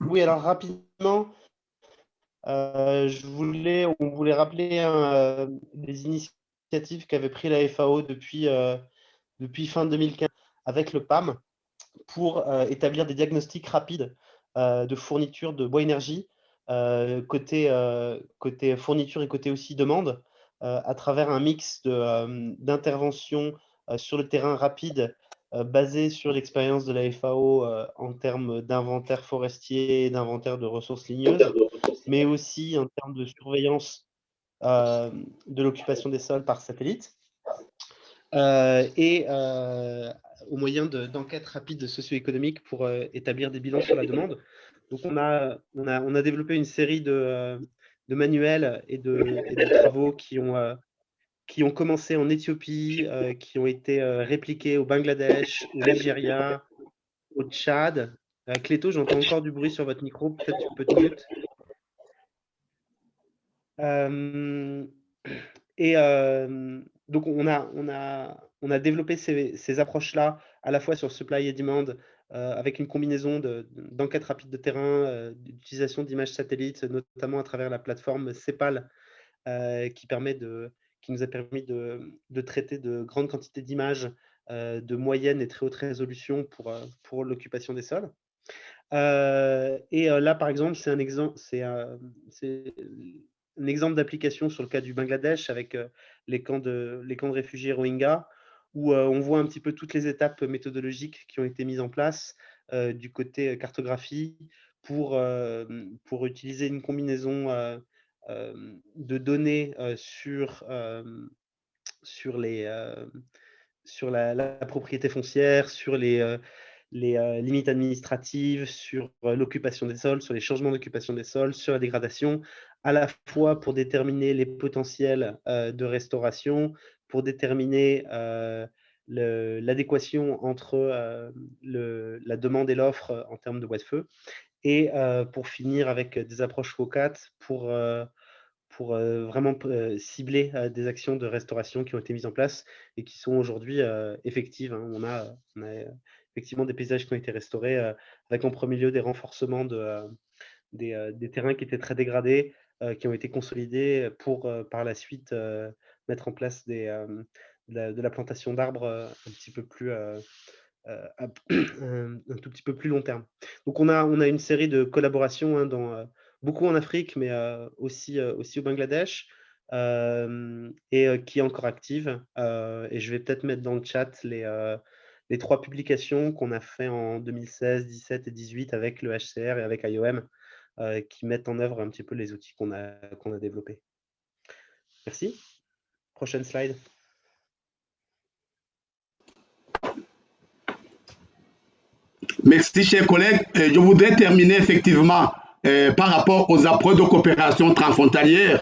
oui, alors rapidement, je voulais, on voulait rappeler des initiatives qu'avait pris la FAO depuis, depuis fin 2015 avec le PAM pour euh, établir des diagnostics rapides euh, de fourniture de bois énergie, euh, côté, côté fourniture et côté aussi demande, à travers un mix d'interventions sur le terrain rapide basé sur l'expérience de la FAO en termes d'inventaire forestier et d'inventaire de ressources ligneuses, mais aussi en termes de surveillance de l'occupation des sols par satellite. et au moyen d'enquêtes rapides socio-économiques pour euh, établir des bilans sur la demande. Donc, on a, on a, on a développé une série de, euh, de manuels et de, travaux qui ont, euh, qui ont commencé en Éthiopie, qui ont été répliqués au Bangladesh, au Nigeria, au Tchad. Cléto, j'entends encore du bruit sur votre micro, peut-être tu peux te mute. et donc, on a, on a, on a développé ces, approches-là à la fois sur supply et demand euh, avec une combinaison d'enquêtes rapides de terrain, euh, d'utilisation d'images satellites, notamment à travers la plateforme CEPAL euh, qui, permet de, qui nous a permis de, traiter de grandes quantités d'images de moyenne et très haute résolution pour, pour l'occupation des sols. et là, par exemple, c'est un exemple, d'application sur le cas du Bangladesh avec les camps de, réfugiés Rohingyas, où on voit un petit peu toutes les étapes méthodologiques qui ont été mises en place du côté cartographie pour utiliser une combinaison de données sur, sur, les, sur la, propriété foncière, sur les, les limites administratives, sur l'occupation des sols, sur les changements d'occupation des sols, sur la dégradation, à la fois pour déterminer les potentiels de restauration, pour déterminer l'adéquation entre la demande et l'offre en termes de bois de feu, et pour finir avec des approches FOCAT pour, pour vraiment cibler des actions de restauration qui ont été mises en place et qui sont aujourd'hui effectives. Hein. On, a, effectivement des paysages qui ont été restaurés avec en premier lieu des renforcements de, des, terrains qui étaient très dégradés, qui ont été consolidés pour par la suite mettre en place de, la, plantation d'arbres un petit peu plus un, tout petit peu plus long terme. Donc on a, on a une série de collaborations hein, dans, beaucoup en Afrique, mais aussi, aussi au Bangladesh, et qui est encore active. et je vais peut-être mettre dans le chat les, les trois publications qu'on a fait en 2016, 17 et 18 avec le HCR et avec IOM, qui mettent en œuvre un petit peu les outils qu'on a, qu'on a développés. Merci. Prochaine slide. Merci, chers collègues. Je voudrais terminer effectivement euh, par rapport aux approches de coopération transfrontalière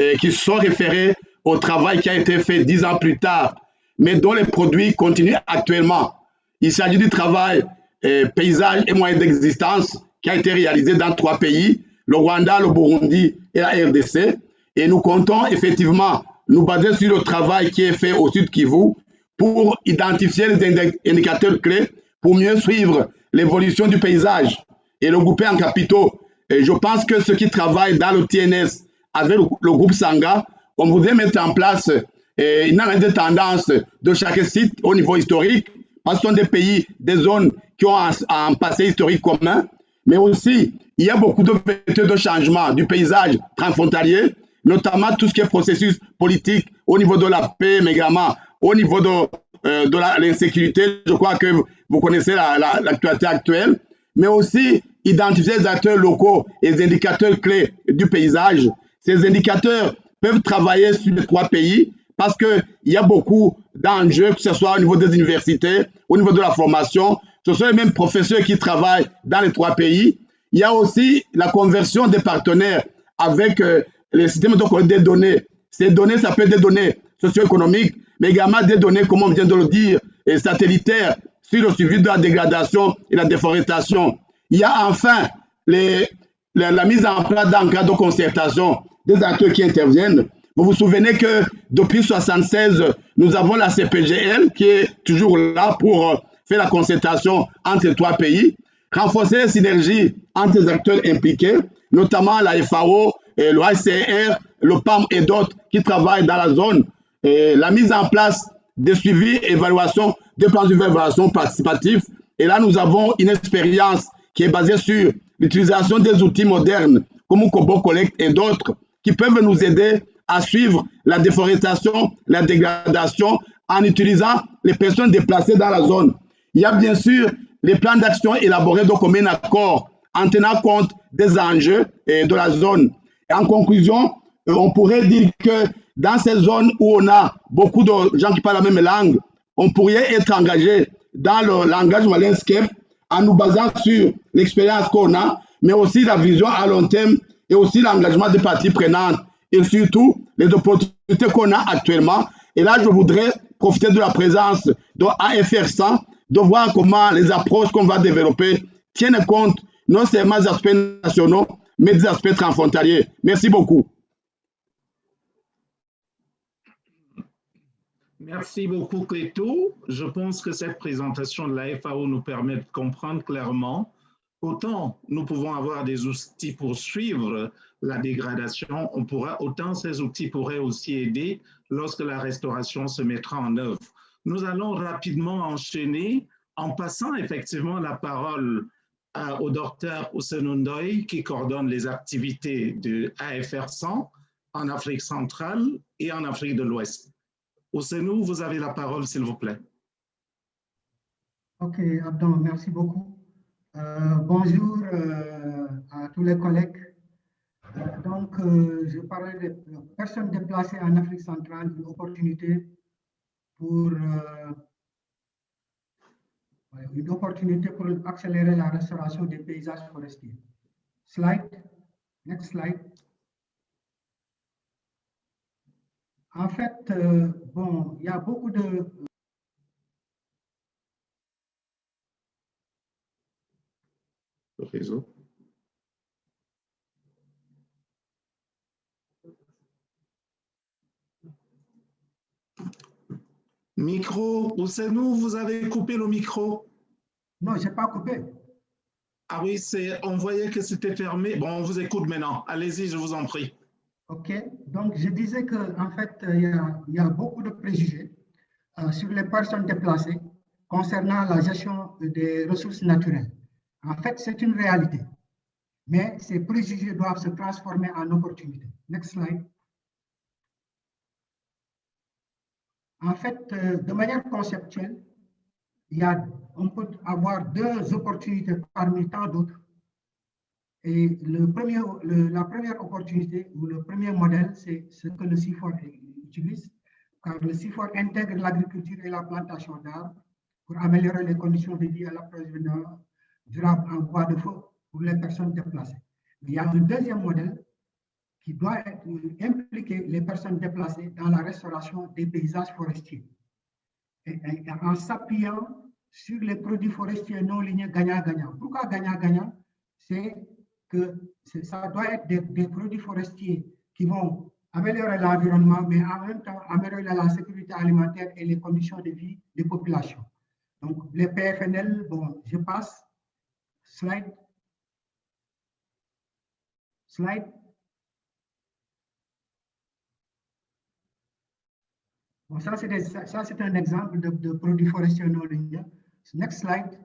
euh, qui sont référées au travail qui a été fait dix ans plus tard, mais dont les produits continuent actuellement. Il s'agit du travail paysage et moyens d'existence qui a été réalisé dans trois pays, le Rwanda, le Burundi et la RDC. Et nous comptons effectivement nous baser sur le travail qui est fait au Sud Kivu pour identifier les indicateurs clés pour mieux suivre l'évolution du paysage et le grouper en capitaux. Et je pense que ceux qui travaillent dans le TNS avec le, groupe Sanga, on voudrait mettre en place une analyse de de chaque site au niveau historique, parce que ce sont des pays, des zones qui ont un, un passé historique commun, mais aussi il y a beaucoup de vecteurs de changement du paysage transfrontalier notamment tout ce qui est processus politique au niveau de la paix, mais également au niveau de, euh, de l'insécurité. Je crois que vous connaissez l'actualité actuelle, mais aussi identifier les acteurs locaux et les indicateurs clés du paysage. Ces indicateurs peuvent travailler sur les trois pays parce qu'il y a beaucoup d'enjeux, que ce soit au niveau des universités, au niveau de la formation. Ce sont les mêmes professeurs qui travaillent dans les trois pays. Il y a aussi la conversion des partenaires avec euh, les systèmes de des données. Ces données, ça peut être des données socio-économiques, mais également des données, comme on vient de le dire, satellitaires sur le suivi de la dégradation et la déforestation. Il y a enfin la mise en place d'un cadre de concertation des acteurs qui interviennent. Vous vous souvenez que depuis 1976, nous avons la CPGL qui est toujours là pour euh, faire la concertation entre trois pays, renforcer les synergies entre les acteurs impliqués, notamment la FAO, et le ICR, le PAM et d'autres qui travaillent dans la zone. La mise en place des suivis et évaluations, des plans d'évaluation participatifs. Et là, nous avons une expérience qui est basée sur l'utilisation des outils modernes comme Kobo Collect et d'autres qui peuvent nous aider à suivre la déforestation, la dégradation en utilisant les personnes déplacées dans la zone. Il y a bien sûr les plans d'action élaborés de commun accord en tenant compte des enjeux de la zone. En conclusion, euh, on pourrait dire que dans ces zones où on a beaucoup de gens qui parlent la même langue, on pourrait être engagé dans le langage Wallenscape en nous basant sur l'expérience qu'on a, mais aussi la vision à long terme et aussi l'engagement des parties prenantes et surtout les opportunités qu'on a actuellement. Et là, je voudrais profiter de la présence de AFR 100, de voir comment les approches qu'on va développer tiennent compte non seulement des aspects nationaux, mais des aspects transfrontaliers. Merci beaucoup. Merci beaucoup, Cléto. Je pense que cette présentation de la FAO nous permet de comprendre clairement autant nous pouvons avoir des outils pour suivre la dégradation, on pourra, autant ces outils pourraient aussi aider lorsque la restauration se mettra en œuvre. Nous allons rapidement enchaîner en passant effectivement la parole au docteur Ousenundoy qui coordonne les activités de AFR 100 en Afrique centrale et en Afrique de l'Ouest. Ousenou, vous avez la parole, s'il vous plaît. Ok, Abdon, merci beaucoup. Euh, bonjour euh, à tous les collègues. Euh, donc, je parlais de personnes déplacées en Afrique centrale, une opportunité pour une opportunité pour accélérer la restauration des paysages forestiers. Slide, next slide. En fait, euh, bon, il y a beaucoup de... Le réseau. Micro, nous? Vous avez coupé le micro Non, je n'ai pas coupé. Ah oui, on voyait que c'était fermé. Bon, on vous écoute maintenant. Allez-y, je vous en prie. OK? Donc, je disais qu'en fait, il y, a, beaucoup de préjugés euh, sur les personnes déplacées concernant la gestion des ressources naturelles. En fait, c'est une réalité. Mais ces préjugés doivent se transformer en opportunités. Next slide. En fait, euh, de manière conceptuelle, il y a, on peut avoir deux opportunités parmi tant d'autres. Et la première opportunité ou le premier modèle, c'est ce que le CIFOR utilise, car le CIFOR intègre l'agriculture et la plantation d'arbres pour améliorer les conditions de vie à l'approvisionnement durable en bois de feu pour les personnes déplacées. Il y a un deuxième modèle qui doit impliquer les personnes déplacées dans la restauration des paysages forestiers. Et, en s'appuyant sur les produits forestiers non lignés gagnant-gagnant. Pourquoi gagnant-gagnant? C'est que ça doit être des, produits forestiers qui vont améliorer l'environnement, mais en même temps améliorer la sécurité alimentaire et les conditions de vie des populations. Donc, les PFNL, bon, je passe. Slide. Slide. Bon, ça, c'est un exemple de, de produits forestiers non linéaires. Next slide.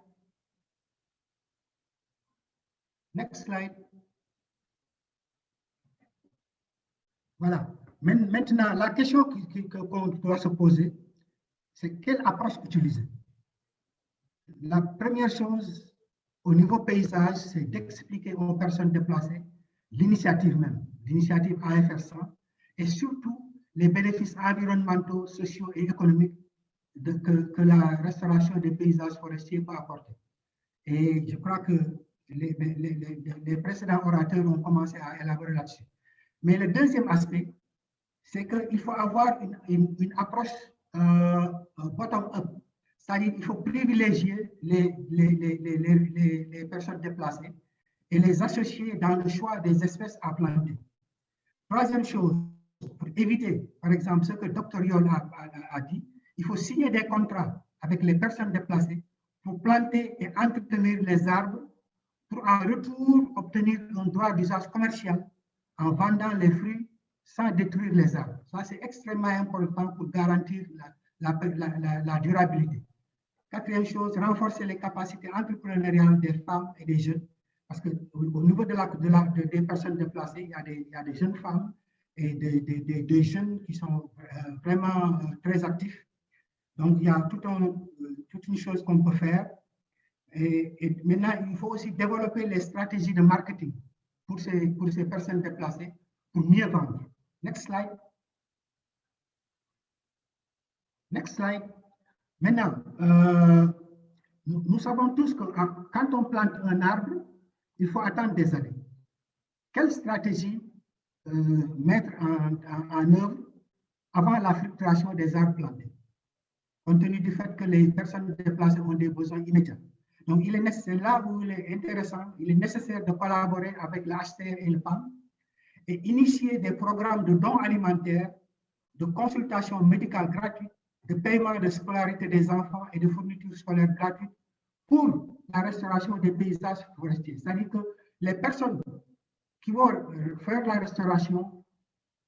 Next slide. Voilà. Maintenant, la question qu'on doit se poser, c'est quelle approche utiliser? La première chose, au niveau paysage, c'est d'expliquer aux personnes déplacées l'initiative même, l'initiative AFR 100, et surtout les bénéfices environnementaux, sociaux et économiques que, la restauration des paysages forestiers peut apporter. Et je crois que les, précédents orateurs ont commencé à élaborer là-dessus. Mais le deuxième aspect, c'est qu'il faut avoir une, approche euh, bottom-up. C'est-à-dire qu'il faut privilégier les, personnes déplacées et les associer dans le choix des espèces à planter. Troisième chose, pour éviter, par exemple, ce que docteur Yol a, a, dit, il faut signer des contrats avec les personnes déplacées pour planter et entretenir les arbres pour en retour obtenir un droit d'usage commercial en vendant les fruits sans détruire les arbres. Ça, c'est extrêmement important pour garantir la, durabilité. Quatrième chose, renforcer les capacités entrepreneuriales des femmes et des jeunes. Parce qu'au niveau de la, de des personnes déplacées, il y, a des, il y a des jeunes femmes et des, des, des jeunes qui sont euh, vraiment euh, très actifs. Donc, il y a tout un, euh, toute une chose qu'on peut faire. Et, maintenant, il faut aussi développer les stratégies de marketing pour ces, pour ces personnes déplacées pour mieux vendre. Next slide. Next slide. Maintenant, euh, nous, savons tous que quand on plante un arbre, il faut attendre des années. Quelle stratégie euh, mettre en, œuvre avant la fluctuation des arbres plantés, compte tenu du fait que les personnes déplacées ont des besoins immédiats? Donc, il est là où il est intéressant, il est nécessaire de collaborer avec l'HCR et le PAM et initier des programmes de dons alimentaires, de consultation médicale gratuite, de paiement de scolarité des enfants et de fournitures scolaires gratuites pour la restauration des paysages forestiers. C'est-à-dire que les personnes qui vont faire la restauration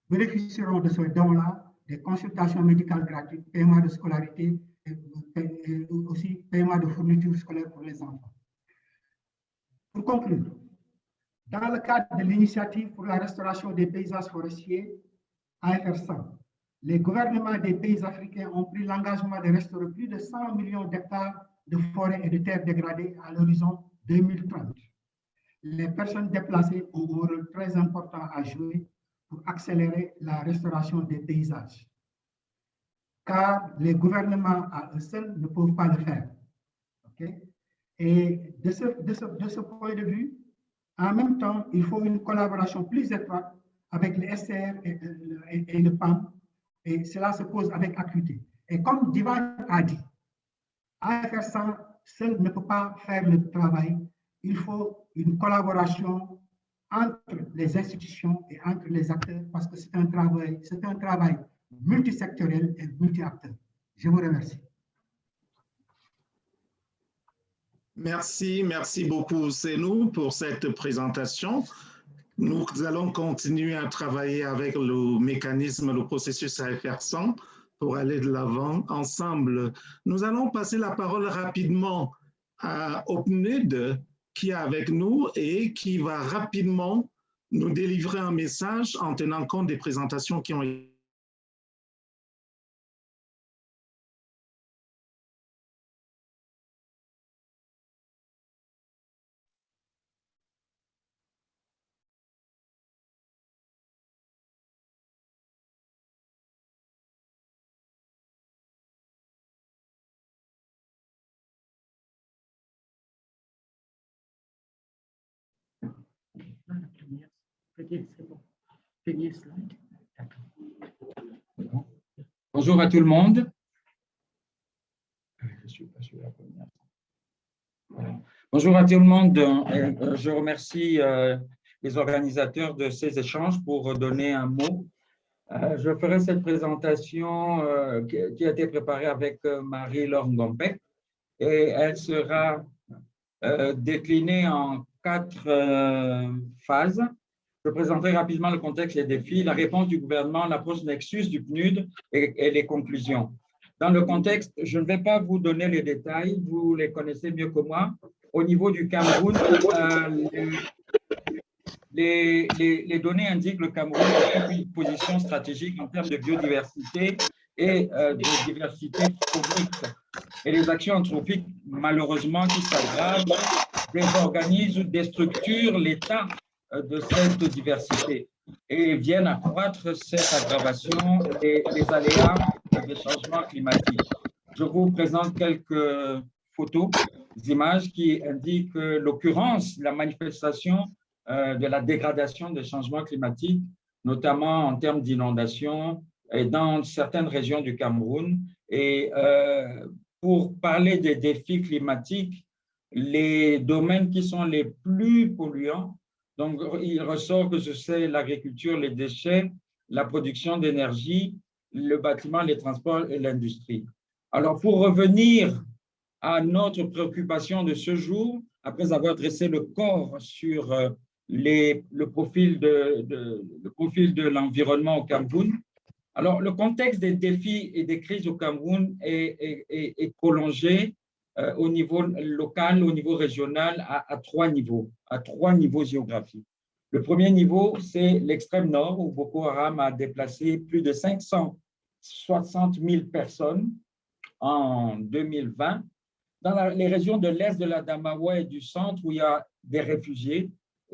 bénéficieront de ce don-là, des consultations médicales gratuites, paiement de scolarité et aussi paiement de fournitures scolaires pour les enfants. Pour conclure, dans le cadre de l'initiative pour la restauration des paysages forestiers, AFR100, les gouvernements des pays africains ont pris l'engagement de restaurer plus de 100 millions d'hectares de forêts et de terres dégradées à l'horizon 2030. Les personnes déplacées ont un rôle très important à jouer pour accélérer la restauration des paysages. Car les gouvernements à eux seuls ne peuvent pas le faire. Et de ce, de, ce, de ce point de vue, en même temps, il faut une collaboration plus étroite avec le SR et, le PAM, et cela se pose avec acuité. Et comme Divan a dit, AFR 100 seul ne peut pas faire le travail, il faut une collaboration entre les institutions et entre les acteurs parce que c'est un travail, c'est un travail multisectoriel et multi-acteur. Je vous remercie. Merci, merci beaucoup, nous pour cette présentation. Nous allons continuer à travailler avec le mécanisme, le processus AFR 100 pour aller de l'avant ensemble. Nous allons passer la parole rapidement à OpenNUD qui est avec nous et qui va rapidement nous délivrer un message en tenant compte des présentations qui ont été Bonjour à tout le monde. Bonjour à tout le monde. Euh, je remercie euh, les organisateurs de ces échanges pour donner un mot. Euh, je ferai cette présentation qui a été préparée avec Marie-Laure Ngompek et elle sera déclinée en quatre phases. Je présenterai rapidement le contexte les défis, la réponse du gouvernement, l'approche Nexus du PNUD et, les conclusions. Dans le contexte, je ne vais pas vous donner les détails, vous les connaissez mieux que moi. Au niveau du Cameroun, euh, les, données indiquent que le Cameroun occupe une position stratégique en termes de biodiversité et euh, de diversité faunique. Et les actions anthropiques, malheureusement, qui s'aggravent, désorganisent ou déstructurent l'état de cette diversité et viennent accroître cette aggravation et les aléas des changements climatiques. Je vous présente quelques photos, images qui indiquent l'occurrence, la manifestation euh, de la dégradation des changements climatiques, notamment en termes d'inondations dans certaines régions du Cameroun. Et euh, pour parler des défis climatiques, les domaines qui sont les plus polluants, donc il ressort que c'est l'agriculture, les déchets, la production d'énergie, le bâtiment, les transports et l'industrie. Alors, pour revenir à notre préoccupation de ce jour, après avoir dressé le corps sur euh, le profil de, le profil de l'environnement au Cameroun. Alors, le contexte des défis et des crises au Cameroun est, est, prolongé au niveau local, au niveau régional, à, à, trois niveaux, à trois niveaux géographiques. Le premier niveau, c'est l'extrême nord, où Boko Haram a déplacé plus de 560 000 personnes en 2020. Dans les régions de l'est de la Damawa et du centre, où il y a des réfugiés,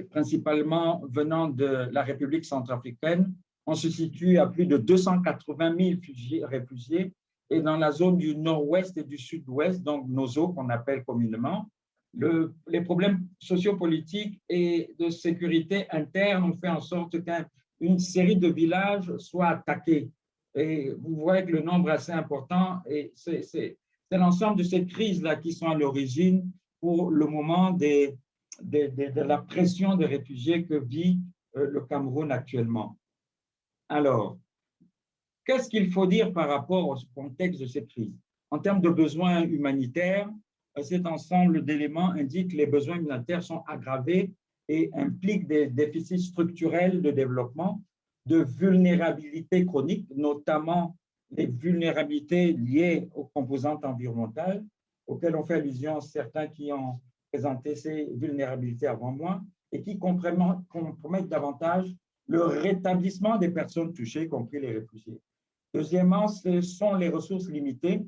principalement venant de la République centrafricaine. On se situe à plus de 280 000 réfugiés et dans la zone du nord-ouest et du sud-ouest, donc nos eaux qu'on appelle communément, le, les problèmes sociopolitiques et de sécurité interne ont fait en sorte qu'une série de villages soient attaqués. Et vous voyez que le nombre est assez important et c'est l'ensemble de ces crises-là qui sont à l'origine pour le moment de, la pression des réfugiés que vit euh, le Cameroun actuellement. Alors, qu'est-ce qu'il faut dire par rapport au contexte de cette crise? En termes de besoins humanitaires, cet ensemble d'éléments indique que les besoins humanitaires sont aggravés et impliquent des déficits structurels de développement, de vulnérabilité chronique, notamment les vulnérabilités liées aux composantes environnementales, auxquelles ont fait allusion certains qui ont présenter ces vulnérabilités avant moi et qui compromettent davantage le rétablissement des personnes touchées, y compris les réfugiés. Deuxièmement, ce sont les ressources limitées,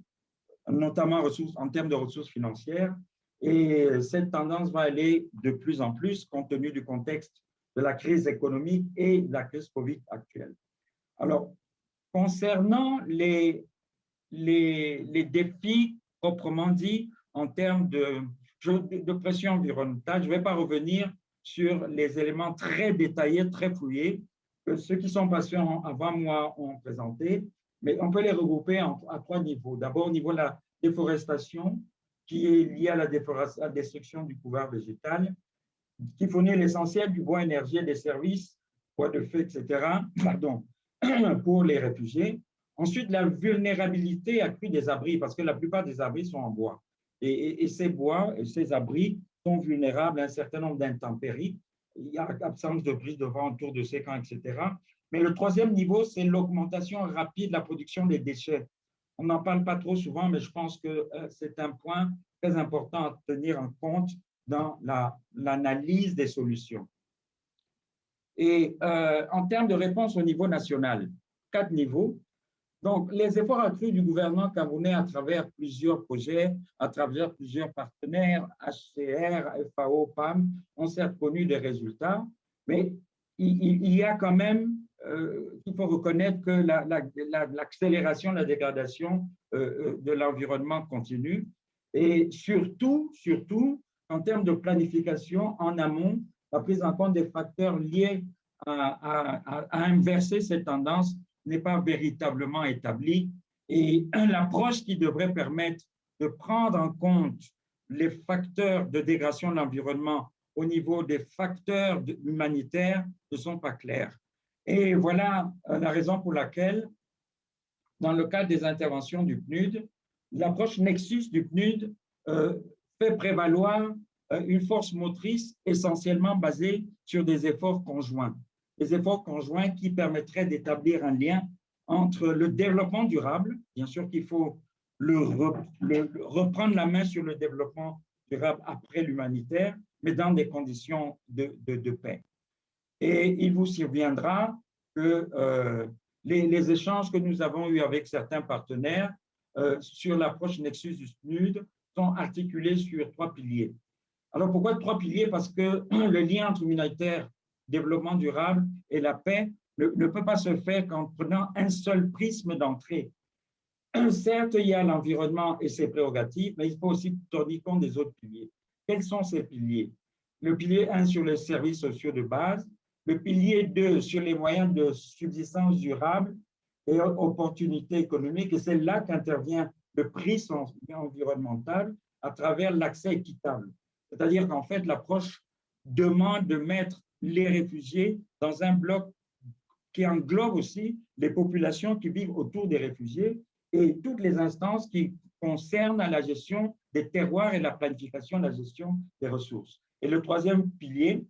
notamment en termes de ressources financières, et cette tendance va aller de plus en plus compte tenu du contexte de la crise économique et de la crise Covid actuelle. Alors, concernant les défis proprement dit en termes de de pression environnementale. Je ne vais pas revenir sur les éléments très détaillés, très fouillés que ceux qui sont patients avant moi ont présenté, mais on peut les regrouper à trois niveaux. D'abord, au niveau de la déforestation, qui est liée à la, destruction du couvert végétal, qui fournit l'essentiel du bois énergie et des services, bois de feu, etc., pardon, pour les réfugiés. Ensuite, la vulnérabilité accrue des abris, parce que la plupart des abris sont en bois. Et, ces bois, et ces abris sont vulnérables à un certain nombre d'intempéries. Il y a absence de brise de vent autour de ces camps, etc. Mais le troisième niveau, c'est l'augmentation rapide de la production des déchets. On n'en parle pas trop souvent, mais je pense que euh, c'est un point très important à tenir en compte dans l'analyse des solutions. Et euh, en termes de réponse au niveau national, quatre niveaux. Donc, les efforts accrus du gouvernement camerounais à travers plusieurs projets, à travers plusieurs partenaires, HCR, FAO, PAM, ont certes connu des résultats, mais il, y a quand même, euh, il faut reconnaître que l'accélération la, dégradation euh, euh, de l'environnement continue. Et surtout, surtout, en termes de planification en amont, la prise en compte des facteurs liés à inverser cette tendance n'est pas véritablement établie et l'approche qui devrait permettre de prendre en compte les facteurs de dégradation de l'environnement au niveau des facteurs humanitaires ne sont pas clairs. Et voilà euh, la raison pour laquelle, dans le cadre des interventions du PNUD, l'approche Nexus du PNUD euh, fait prévaloir euh, une force motrice essentiellement basée sur des efforts conjoints des efforts conjoints qui permettraient d'établir un lien entre le développement durable, bien sûr qu'il faut reprendre la main sur le développement durable après l'humanitaire, mais dans des conditions de, de, paix. Et il vous surviendra que euh, les, échanges que nous avons eus avec certains partenaires euh, sur l'approche Nexus du SNUD sont articulés sur trois piliers. Alors, pourquoi trois piliers? Parce que le lien entre humanitaire, développement durable et la paix ne, ne peut pas se faire qu'en prenant un seul prisme d'entrée. Certes, il y a l'environnement et ses prérogatives, mais il faut aussi tenir compte des autres piliers. Quels sont ces piliers? Le pilier 1 sur les services sociaux de base, le pilier 2 sur les moyens de subsistance durable et opportunités économiques, et c'est là qu'intervient le prisme environnemental à travers l'accès équitable. C'est-à-dire qu'en fait, l'approche demande de mettre les réfugiés dans un bloc qui englobe aussi les populations qui vivent autour des réfugiés et toutes les instances qui concernent la gestion des terroirs et la planification de la gestion des ressources. Et le troisième pilier,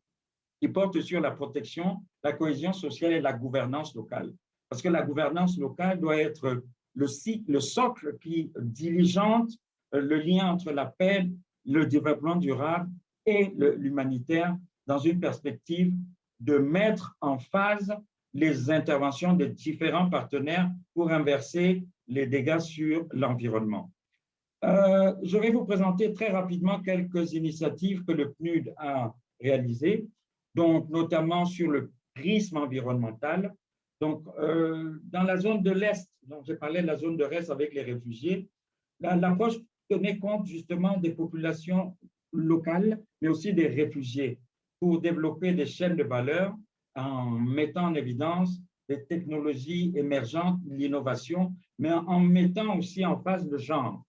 qui porte sur la protection, la cohésion sociale et la gouvernance locale. Parce que la gouvernance locale doit être le, le socle qui diligente le lien entre la paix, le développement durable et l'humanitaire dans une perspective de mettre en phase les interventions des différents partenaires pour inverser les dégâts sur l'environnement. Euh, je vais vous présenter très rapidement quelques initiatives que le PNUD a réalisées donc notamment sur le prisme environnemental. Donc, euh, dans la zone de l'Est, donc j'ai parlé de la zone de l'Est avec les réfugiés, l'approche tenait compte justement des populations locales, mais aussi des réfugiés, pour développer des chaînes de valeur en mettant en évidence les technologies émergentes, l'innovation, mais en mettant aussi en face le genre.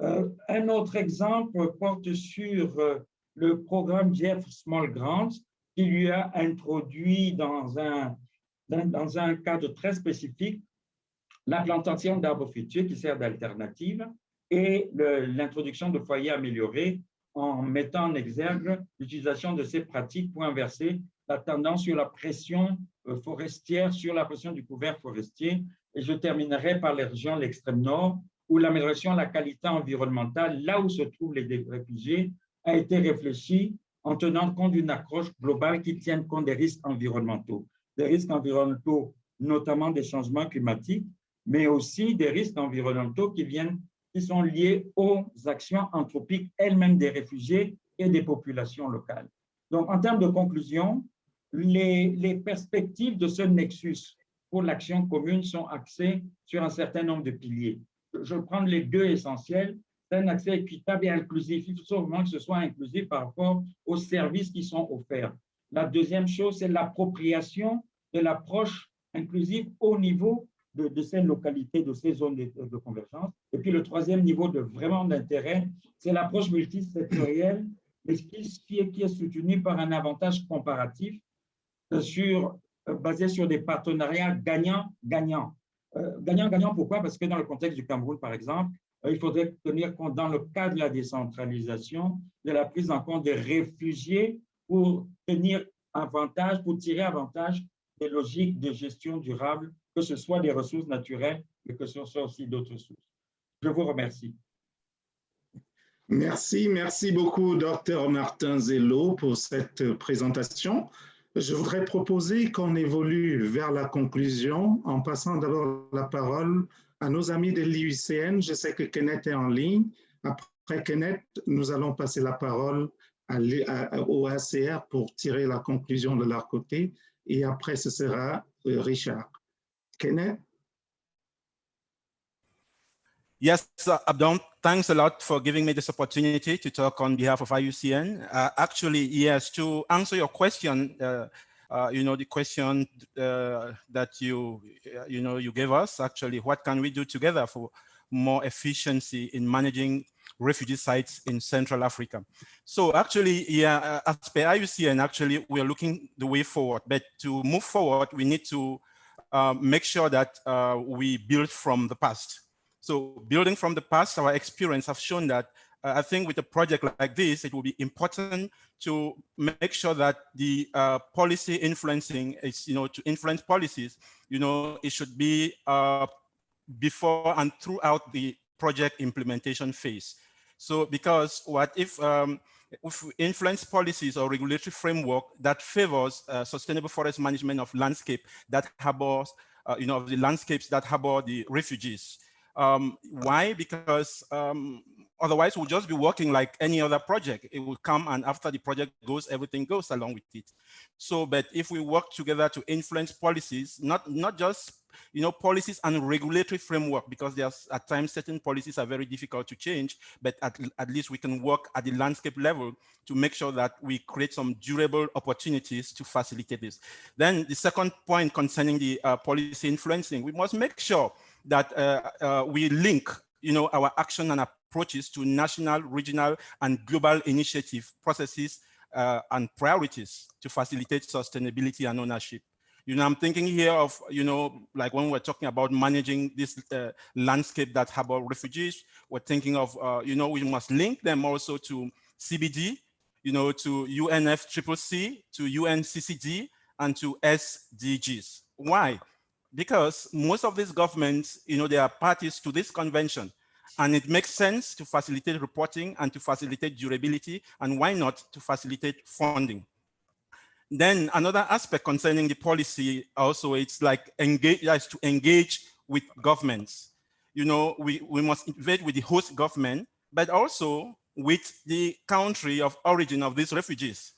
Euh, un autre exemple porte sur euh, le programme Jeff Small Grants, qui lui a introduit dans un, dans, un cadre très spécifique la plantation d'arbres fruitiers qui sert d'alternative et l'introduction de foyers améliorés en mettant en exergue l'utilisation de ces pratiques pour inverser la tendance sur la pression euh, forestière, sur la pression du couvert forestier. Et je terminerai par les régions de l'extrême nord, où l'amélioration de la qualité environnementale, là où se trouvent les réfugiés, a été réfléchie en tenant compte d'une approche globale qui tienne compte des risques environnementaux. Des risques environnementaux, notamment des changements climatiques, mais aussi des risques environnementaux qui, viennent, qui sont liés aux actions anthropiques elles-mêmes des réfugiés et des populations locales. Donc, en termes de conclusion, les, perspectives de ce nexus pour l'action commune sont axées sur un certain nombre de piliers. Je vais prendre les deux essentiels un accès équitable et inclusif. Il faut vraiment que ce soit inclusif par rapport aux services qui sont offerts. La deuxième chose, c'est l'appropriation de l'approche inclusive au niveau de, ces localités, de ces zones de, convergence. Et puis le troisième niveau de vraiment d'intérêt, c'est l'approche multisectorielle, mais qui, est, soutenue par un avantage comparatif euh, sur, euh, basé sur des partenariats gagnant-gagnant. Euh, pourquoi? Parce que dans le contexte du Cameroun, par exemple, il faudrait tenir compte dans le cadre de la décentralisation de la prise en compte des réfugiés pour tenir avantage, pour tirer avantage des logiques de gestion durable, que ce soit des ressources naturelles, mais que ce soit aussi d'autres sources. Je vous remercie. Merci, merci beaucoup, docteur Martin Zello, pour cette présentation. Je voudrais proposer qu'on évolue vers la conclusion en passant d'abord la parole à nos amis de l'IUCN. Je sais que Kenneth est en ligne. Après Kenneth, nous allons passer la parole au ACR pour tirer la conclusion de leur côté. Et après, ce sera euh, Richard. Kenneth? Yes, uh, Abdon, thanks a lot for giving me this opportunity to talk on behalf of IUCN. Uh, actually, yes, to answer your question, uh, uh, you know, the question uh, that you, uh, you know, you gave us actually, what can we do together for more efficiency in managing refugee sites in Central Africa. So actually, yeah, as per IUCN, actually, we are looking the way forward, but to move forward, we need to uh, make sure that uh, we build from the past. So building from the past, our experience have shown that uh, I think with a project like this, it will be important to make sure that the uh, policy influencing is, you know, to influence policies, you know, it should be uh, before and throughout the project implementation phase. So because what if um, influence policies or regulatory framework that favors uh, sustainable forest management of landscape that harbors, uh, you know, the landscapes that harbor the refugees. Um, why? Because um, otherwise we'll just be working like any other project. It will come and after the project goes, everything goes along with it. So, but if we work together to influence policies, not, not just you know, policies and regulatory framework, because there's at times certain policies are very difficult to change, but at, at least we can work at the landscape level to make sure that we create some durable opportunities to facilitate this. Then the second point concerning the uh, policy influencing, we must make sure that uh, uh, we link you know, our action and approaches to national, regional, and global initiative processes uh, and priorities to facilitate sustainability and ownership. You know, I'm thinking here of, you know, like when we're talking about managing this uh, landscape that harbor refugees, we're thinking of, uh, you know, we must link them also to CBD, you know, to UNFCCC, to UNCCD, and to SDGs. Why? Because most of these governments, you know, they are parties to this convention. And it makes sense to facilitate reporting and to facilitate durability, and why not to facilitate funding. Then another aspect concerning the policy also, it's like engage, is to engage with governments. You know, we, we must invade with the host government, but also with the country of origin of these refugees.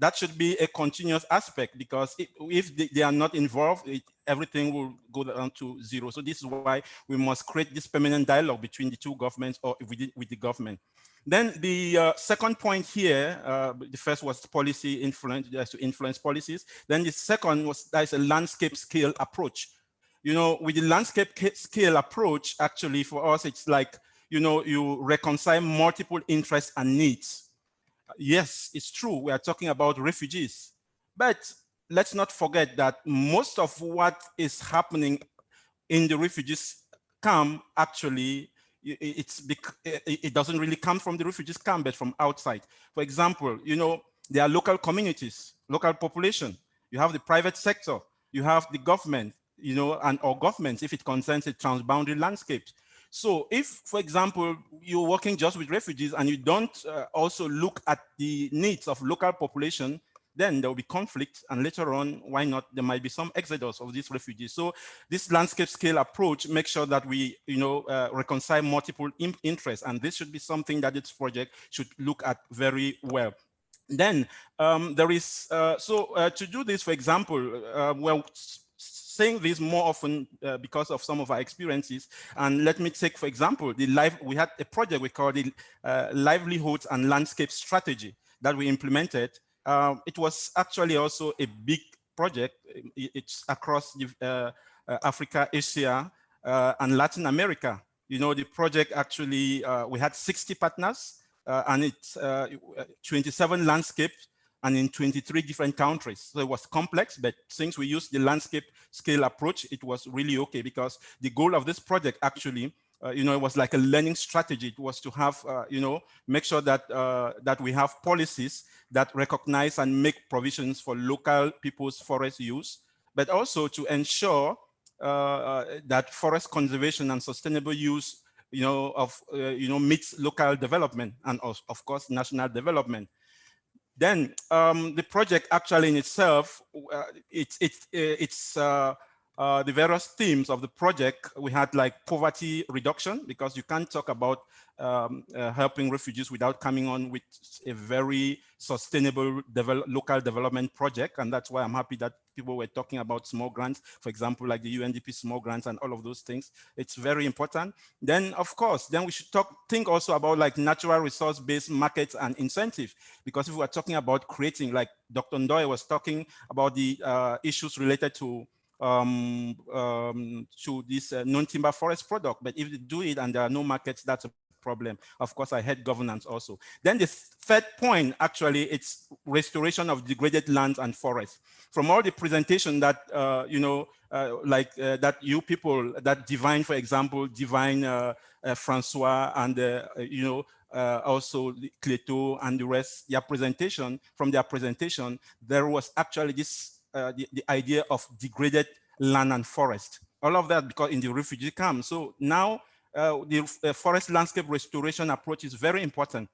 That should be a continuous aspect because if, if they, they, are not involved, it, everything will go down to zero. So this is why we must create this permanent dialogue between the two governments or with the, government. Then the uh, second point here, uh, the first was policy influence, to influence policies. Then the second was that's a landscape scale approach. You know, with the landscape scale approach, actually for us, it's like, you know, you reconcile multiple interests and needs. Yes, it's true. We are talking about refugees, but let's not forget that most of what is happening in the refugees camp actually it's it doesn't really come from the refugees camp, but from outside. For example, you know, there are local communities, local population. You have the private sector, you have the government, you know, and or governments if it concerns a transboundary landscape. So if, for example, you're working just with refugees and you don't uh, also look at the needs of local population, then there will be conflict and later on, why not, there might be some exodus of these refugees. So this landscape scale approach makes sure that we, you know, uh, reconcile multiple interests and this should be something that this project should look at very well. Then um, there is, uh, so uh, to do this, for example, uh, well, saying this more often uh, because of some of our experiences. And let me take, for example, the live, we had a project we called the uh, livelihoods and landscape strategy that we implemented um, it was actually also a big project. It's across the, uh, uh, Africa, Asia, uh, and Latin America. You know, the project actually, uh, we had 60 partners uh, and it's uh, 27 landscapes and in 23 different countries. So it was complex, but since we used the landscape scale approach, it was really okay because the goal of this project actually uh, you know, it was like a learning strategy. It was to have, uh, you know, make sure that uh, that we have policies that recognize and make provisions for local people's forest use, but also to ensure uh, uh, that forest conservation and sustainable use, you know, of, you know, meets local development and of, of course, national development. Then um, the project actually in itself, it's, it's, it's uh, the various themes of the project, we had like poverty reduction, because you can't talk about um, uh, helping refugees without coming on with a very sustainable local development project. And that's why I'm happy that people were talking about small grants, for example, like the UNDP small grants and all of those things. It's very important. Then, of course, then we should talk, think also about like natural resource-based markets and incentive, because if we're talking about creating, like Dr. Ndoye was talking about the uh, issues related to um, um, to this uh, non-timber forest product. But if they do it and there are no markets, that's a problem. Of course, I had governance also. Then the third point, actually, it's restoration of degraded lands and forests. From all the presentation that, uh, you know, uh, like uh, that you people, that Divine, for example, Divine uh, uh, Francois and, uh, you know, also Cleto and the rest, their presentation, from their presentation, there was actually this uh, the, the idea of degraded land and forest. All of that because in the refugee camp. So now uh, the uh, forest landscape restoration approach is very important.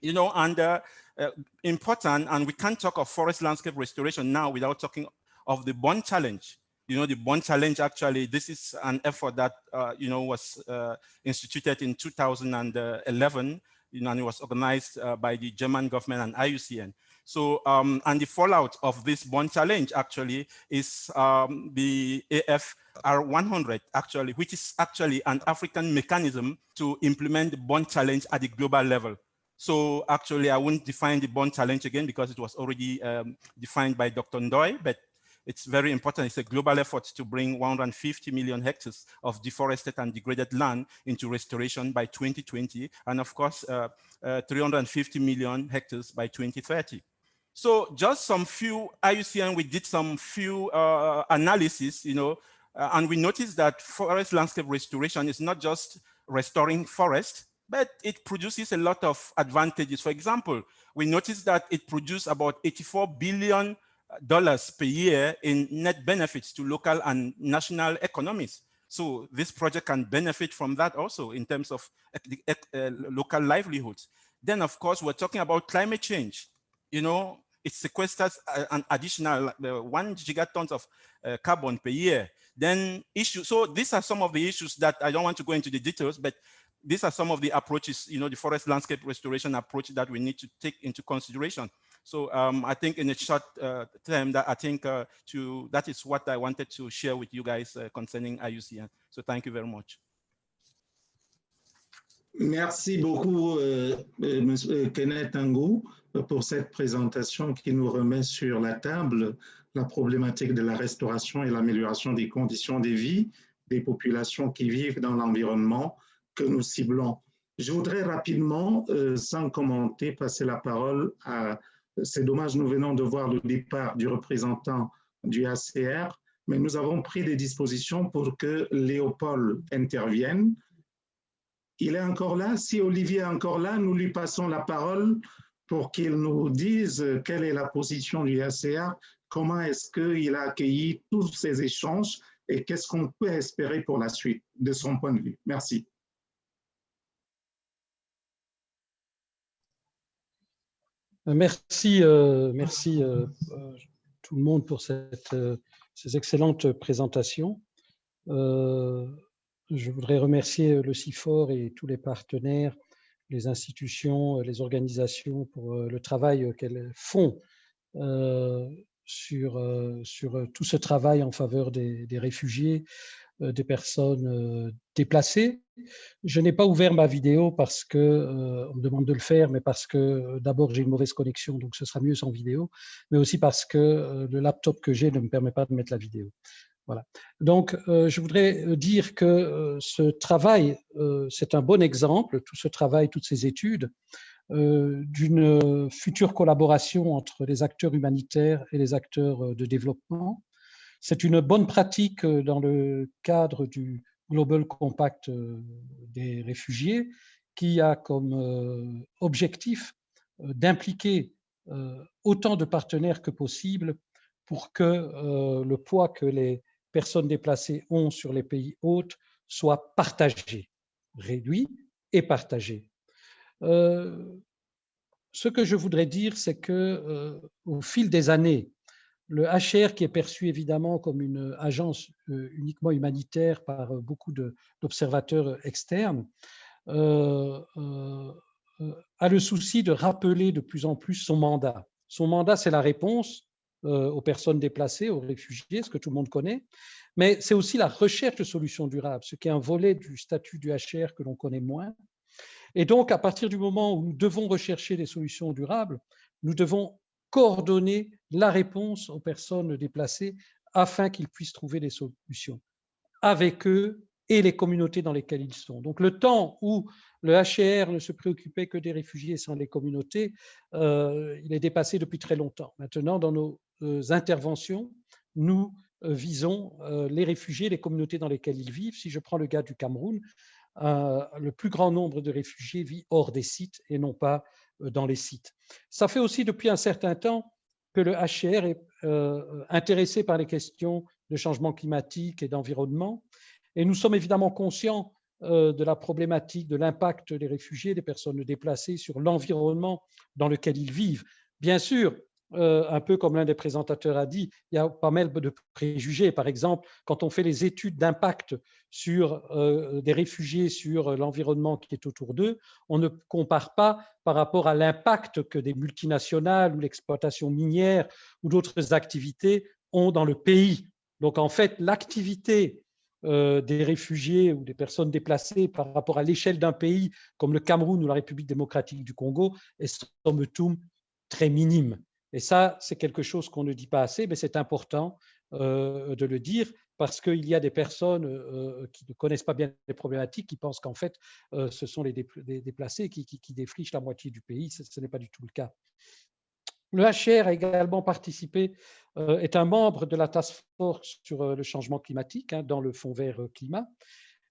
You know, and uh, uh, important, and we can't talk of forest landscape restoration now without talking of the bond challenge. You know, the bond challenge actually, this is an effort that, uh, you know, was uh, instituted in 2011, you know, and it was organized by the German government and IUCN. So, um, and the fallout of this bond challenge actually is um, the AFR 100 actually, which is actually an African mechanism to implement the bond challenge at the global level. So actually, I won't define the bond challenge again because it was already um, defined by Dr. Ndoy, but it's very important. It's a global effort to bring 150 million hectares of deforested and degraded land into restoration by 2020, and of course, uh, uh, 350 million hectares by 2030. So just some few IUCN, we did some few uh, analysis, you know, uh, and we noticed that forest landscape restoration is not just restoring forest, but it produces a lot of advantages. For example, we noticed that it produced about 84 billion dollars per year in net benefits to local and national economies. So this project can benefit from that also in terms of uh, local livelihoods. Then of course, we're talking about climate change. You know, it sequesters an additional one gigatons of uh, carbon per year. Then issue, so these are some of the issues that I don't want to go into the details, but these are some of the approaches, you know, the forest landscape restoration approach that we need to take into consideration. So um, I think in a short uh, term that I think uh, to that is what I wanted to share with you guys uh, concerning IUCN. So thank you very much. Merci beaucoup, euh, euh Monsieur Kenneth Angou, pour cette présentation qui nous remet sur la table la problématique de la restauration et l'amélioration des conditions de vie des populations qui vivent dans l'environnement que nous ciblons. Je voudrais rapidement, euh, sans commenter, passer la parole à c'est dommage, nous venons de voir le départ du représentant du ACR, mais nous avons pris des dispositions pour que Léopold intervienne. Il est encore là. Si Olivier est encore là, nous lui passons la parole pour qu'il nous dise quelle est la position du ACR, comment est-ce qu'il a accueilli tous ces échanges et qu'est-ce qu'on peut espérer pour la suite de son point de vue. Merci. Euh, merci, euh, merci euh, tout le monde pour cette, ces excellentes présentations. Je voudrais remercier le CIFOR et tous les partenaires, les institutions, les organisations pour le travail qu'elles font sur, sur tout ce travail en faveur des, réfugiés, euh, des personnes euh, déplacées. Je n'ai pas ouvert ma vidéo parce que euh, on me demande de le faire, mais parce que d'abord j'ai une mauvaise connexion, donc ce sera mieux sans vidéo, mais aussi parce que le laptop que j'ai ne me permet pas de mettre la vidéo. Voilà. Donc, je voudrais dire que ce travail, c'est un bon exemple, tout ce travail, toutes ces études, d'une future collaboration entre les acteurs humanitaires et les acteurs de développement. C'est une bonne pratique euh, dans le cadre du Global Compact euh, des réfugiés qui a comme euh, objectif d'impliquer autant de partenaires que possible pour que le poids que les personnes déplacées ont sur les pays hôtes soit partagé, réduit et partagé. ce que je voudrais dire, c'est que au fil des années, le HR, qui est perçu évidemment comme une agence euh, uniquement humanitaire par euh, beaucoup d'observateurs externes, euh, a le souci de rappeler de plus en plus son mandat. Son mandat, c'est la réponse aux personnes déplacées, aux réfugiés, ce que tout le monde connaît, mais c'est aussi la recherche de solutions durables, ce qui est un volet du statut du HR que l'on connaît moins. Et donc, à partir du moment où nous devons rechercher des solutions durables, nous devons coordonner la réponse aux personnes déplacées afin qu'ils puissent trouver des solutions avec eux et les communautés dans lesquelles ils sont. Donc le temps où le HCR ne se préoccupait que des réfugiés sans les communautés, euh, il est dépassé depuis très longtemps. Maintenant, dans nos euh, interventions, nous euh, visons les réfugiés, les communautés dans lesquelles ils vivent. Si je prends le cas du Cameroun, le plus grand nombre de réfugiés vit hors des sites et non pas dans les sites. Ça fait aussi depuis un certain temps que le HCR est euh, intéressé par les questions de changement climatique et d'environnement. Et nous sommes évidemment conscients de la problématique de l'impact des réfugiés, des personnes déplacées sur l'environnement dans lequel ils vivent. Bien sûr, euh, un peu comme l'un des présentateurs a dit, il y a pas mal de préjugés. Par exemple, quand on fait les études d'impact sur euh, des réfugiés sur l'environnement qui est autour d'eux, on ne compare pas par rapport à l'impact que des multinationales ou l'exploitation minière ou d'autres activités ont dans le pays. Donc en fait, l'activité euh, des réfugiés ou des personnes déplacées par rapport à l'échelle d'un pays comme le Cameroun ou la République démocratique du Congo est somme toute très minime. Et ça, c'est quelque chose qu'on ne dit pas assez, mais c'est important euh, de le dire parce qu'il y a des personnes euh, qui ne connaissent pas bien les problématiques, qui pensent qu'en fait, euh, ce sont les déplacés qui, défrichent la moitié du pays. Ce, n'est pas du tout le cas. Le HR a également participé, est un membre de la task force sur le changement climatique hein, dans le Fonds vert climat.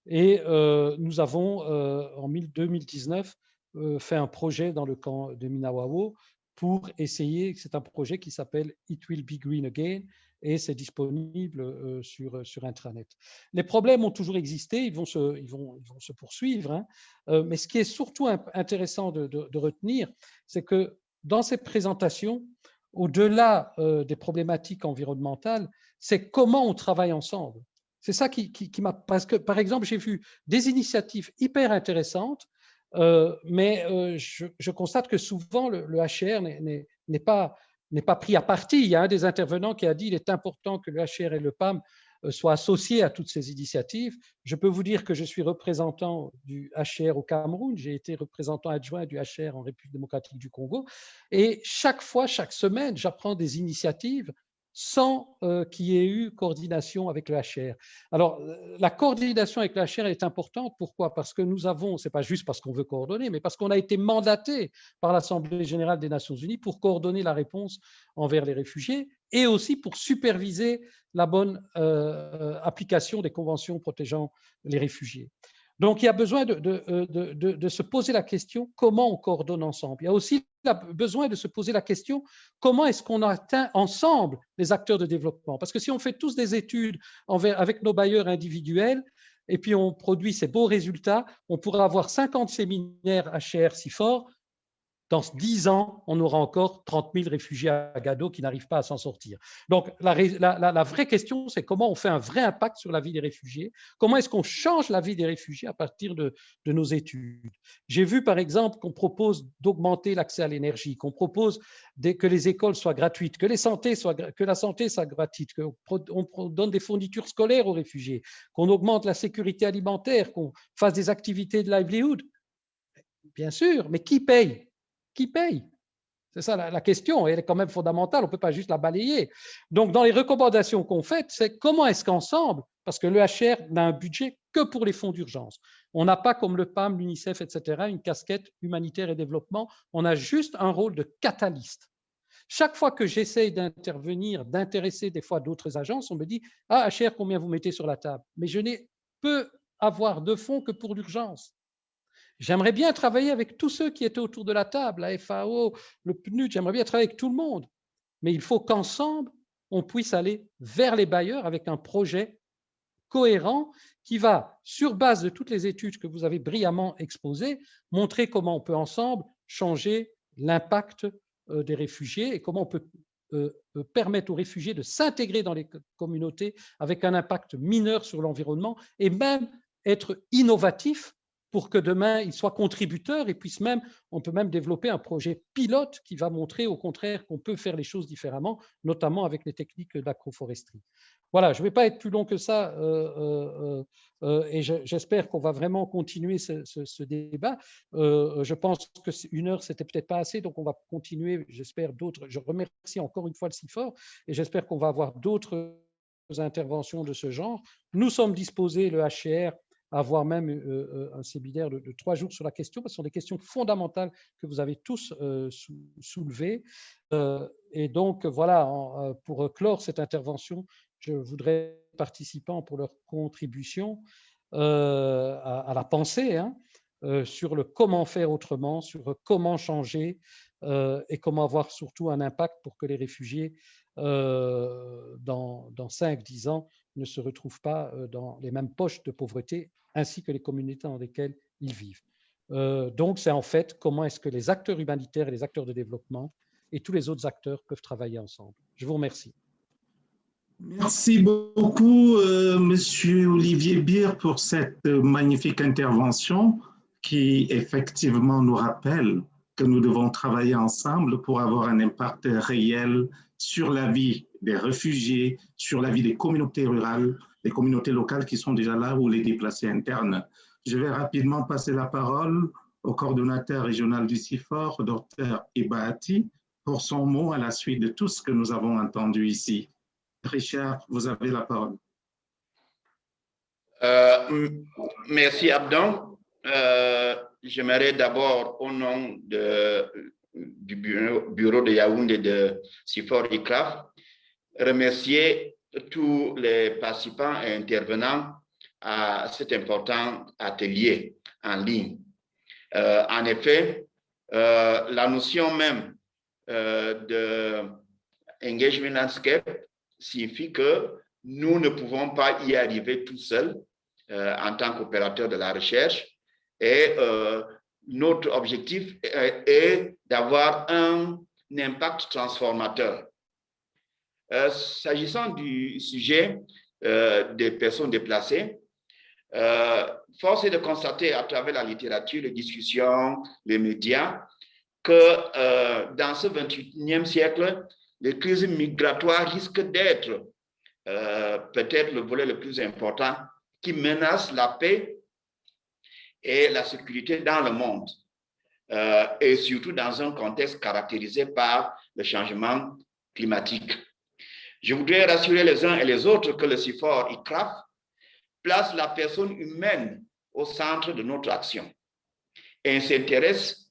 Et nous avons, en 2019, fait un projet dans le camp de Minawao pour essayer, c'est un projet qui s'appelle It Will Be Green Again et c'est disponible euh, sur, euh, sur Intranet. Les problèmes ont toujours existé, ils vont se, ils vont, ils vont se poursuivre, hein. euh, mais ce qui est surtout intéressant de, de, retenir, c'est que dans ces présentations, au-delà des problématiques environnementales, c'est comment on travaille ensemble. C'est ça qui, m'a... Parce que, par exemple, j'ai vu des initiatives hyper intéressantes euh, mais euh, je, constate que souvent le, HR n'est pas, pas pris à partie. Il y a un des intervenants qui a dit qu'il est important que le HR et le PAM euh, soient associés à toutes ces initiatives. Je peux vous dire que je suis représentant du HR au Cameroun, j'ai été représentant adjoint du HR en République démocratique du Congo, et chaque fois, chaque semaine, j'apprends des initiatives sans euh, qu'il y ait eu coordination avec le HR. Alors, euh, la coordination avec le HR est importante. Pourquoi? Parce que nous avons, ce n'est pas juste parce qu'on veut coordonner, mais parce qu'on a été mandaté par l'Assemblée générale des Nations unies pour coordonner la réponse envers les réfugiés et aussi pour superviser la bonne euh, application des conventions protégeant les réfugiés. Donc, il y a besoin de, euh, de, se poser la question comment on coordonne ensemble? Il y a aussi besoin de se poser la question comment est-ce qu'on atteint ensemble les acteurs de développement? Parce que si on fait tous des études avec nos bailleurs individuels et puis on produit ces beaux résultats, on pourra avoir 50 séminaires HR si fort, dans 10 ans, on aura encore 30 000 réfugiés à Gado qui n'arrivent pas à s'en sortir. Donc, la, vraie question, c'est comment on fait un vrai impact sur la vie des réfugiés? Comment est-ce qu'on change la vie des réfugiés à partir de, nos études? J'ai vu, par exemple, qu'on propose d'augmenter l'accès à l'énergie, qu'on propose que les écoles soient gratuites, que, les soient, que la santé soit gratuite, qu'on donne des fournitures scolaires aux réfugiés, qu'on augmente la sécurité alimentaire, qu'on fasse des activités de livelihood. Bien sûr, mais qui paye? Qui paye C'est ça la, question, elle est quand même fondamentale, on ne peut pas juste la balayer. Donc, dans les recommandations qu'on fait, c'est comment est-ce qu'ensemble, parce que le HR n'a un budget que pour les fonds d'urgence. On n'a pas, comme le PAM, l'UNICEF, etc., une casquette humanitaire et développement, on a juste un rôle de catalyste. Chaque fois que j'essaye d'intervenir, d'intéresser des fois d'autres agences, on me dit « Ah, HR, combien vous mettez sur la table ?» Mais je n'ai peu avoir de fonds que pour l'urgence. J'aimerais bien travailler avec tous ceux qui étaient autour de la table, la FAO, le PNUD, j'aimerais bien travailler avec tout le monde. Mais il faut qu'ensemble, on puisse aller vers les bailleurs avec un projet cohérent qui va, sur base de toutes les études que vous avez brillamment exposées, montrer comment on peut ensemble changer l'impact euh, des réfugiés et comment on peut euh, euh, permettre aux réfugiés de s'intégrer dans les communautés avec un impact mineur sur l'environnement et même être innovatif pour que demain, ils soient contributeurs et puissent même, on peut même développer un projet pilote qui va montrer au contraire qu'on peut faire les choses différemment, notamment avec les techniques d'agroforesterie. Voilà, je ne vais pas être plus long que ça euh, euh, euh, et j'espère qu'on va vraiment continuer ce, débat. je pense que une heure, c'était peut-être pas assez, donc on va continuer, j'espère, d'autres. Je remercie encore une fois le CIFOR et j'espère qu'on va avoir d'autres interventions de ce genre. Nous sommes disposés, le HCR, avoir même euh, euh, un séminaire de, trois jours sur la question, parce que ce sont des questions fondamentales que vous avez tous euh, soulevées. et donc, voilà, pour clore cette intervention, je voudrais participants pour leur contribution à, la pensée hein, sur le comment faire autrement, sur comment changer et comment avoir surtout un impact pour que les réfugiés, dans, dans 5-10 ans, ne se retrouvent pas dans les mêmes poches de pauvreté ainsi que les communautés dans lesquelles ils vivent. Euh, donc, c'est en fait comment est-ce que les acteurs humanitaires et les acteurs de développement et tous les autres acteurs peuvent travailler ensemble. Je vous remercie. Merci beaucoup, euh, Monsieur Olivier Bier, pour cette magnifique intervention qui effectivement nous rappelle que nous devons travailler ensemble pour avoir un impact réel sur la vie des réfugiés, sur la vie des communautés rurales, des communautés locales qui sont déjà là ou les déplacés internes. Je vais rapidement passer la parole au coordonnateur régional du CIFOR, Dr Ibati, pour son mot à la suite de tout ce que nous avons entendu ici. Richard, vous avez la parole. Euh, merci Abdon. Euh, J'aimerais d'abord, au nom du bureau, bureau de Yaoundé de Sifor ICRAF, remercier tous les participants et intervenants à cet important atelier en ligne. Euh, en effet, euh, la notion même euh, de engagement landscape signifie que nous ne pouvons pas y arriver tout seuls euh, en tant qu'opérateur de la recherche et notre objectif est, d'avoir un, impact transformateur. Euh, S'agissant du sujet euh, des personnes déplacées, force est de constater à travers la littérature, les discussions, les médias, que dans ce 21e siècle, les crises migratoires risquent d'être euh, peut-être le volet le plus important qui menace la paix et la sécurité dans le monde, euh, et surtout dans un contexte caractérisé par le changement climatique. Je voudrais rassurer les uns et les autres que le CIFOR ICRAF place la personne humaine au centre de notre action et s'intéresse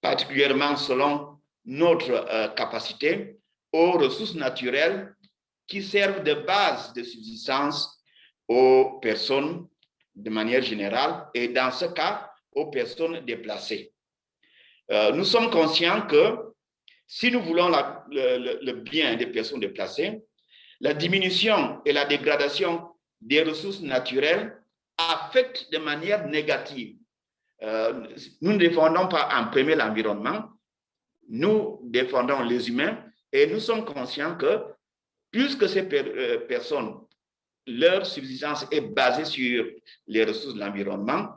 particulièrement selon notre euh, capacité aux ressources naturelles qui servent de base de subsistance aux personnes de manière générale et dans ce cas, aux personnes déplacées. Euh, nous sommes conscients que si nous voulons le, bien des personnes déplacées, la diminution et la dégradation des ressources naturelles affectent de manière négative. Euh, nous ne défendons pas en premier l'environnement, nous défendons les humains et nous sommes conscients que puisque ces euh, personnes, leur subsistance est basée sur les ressources de l'environnement,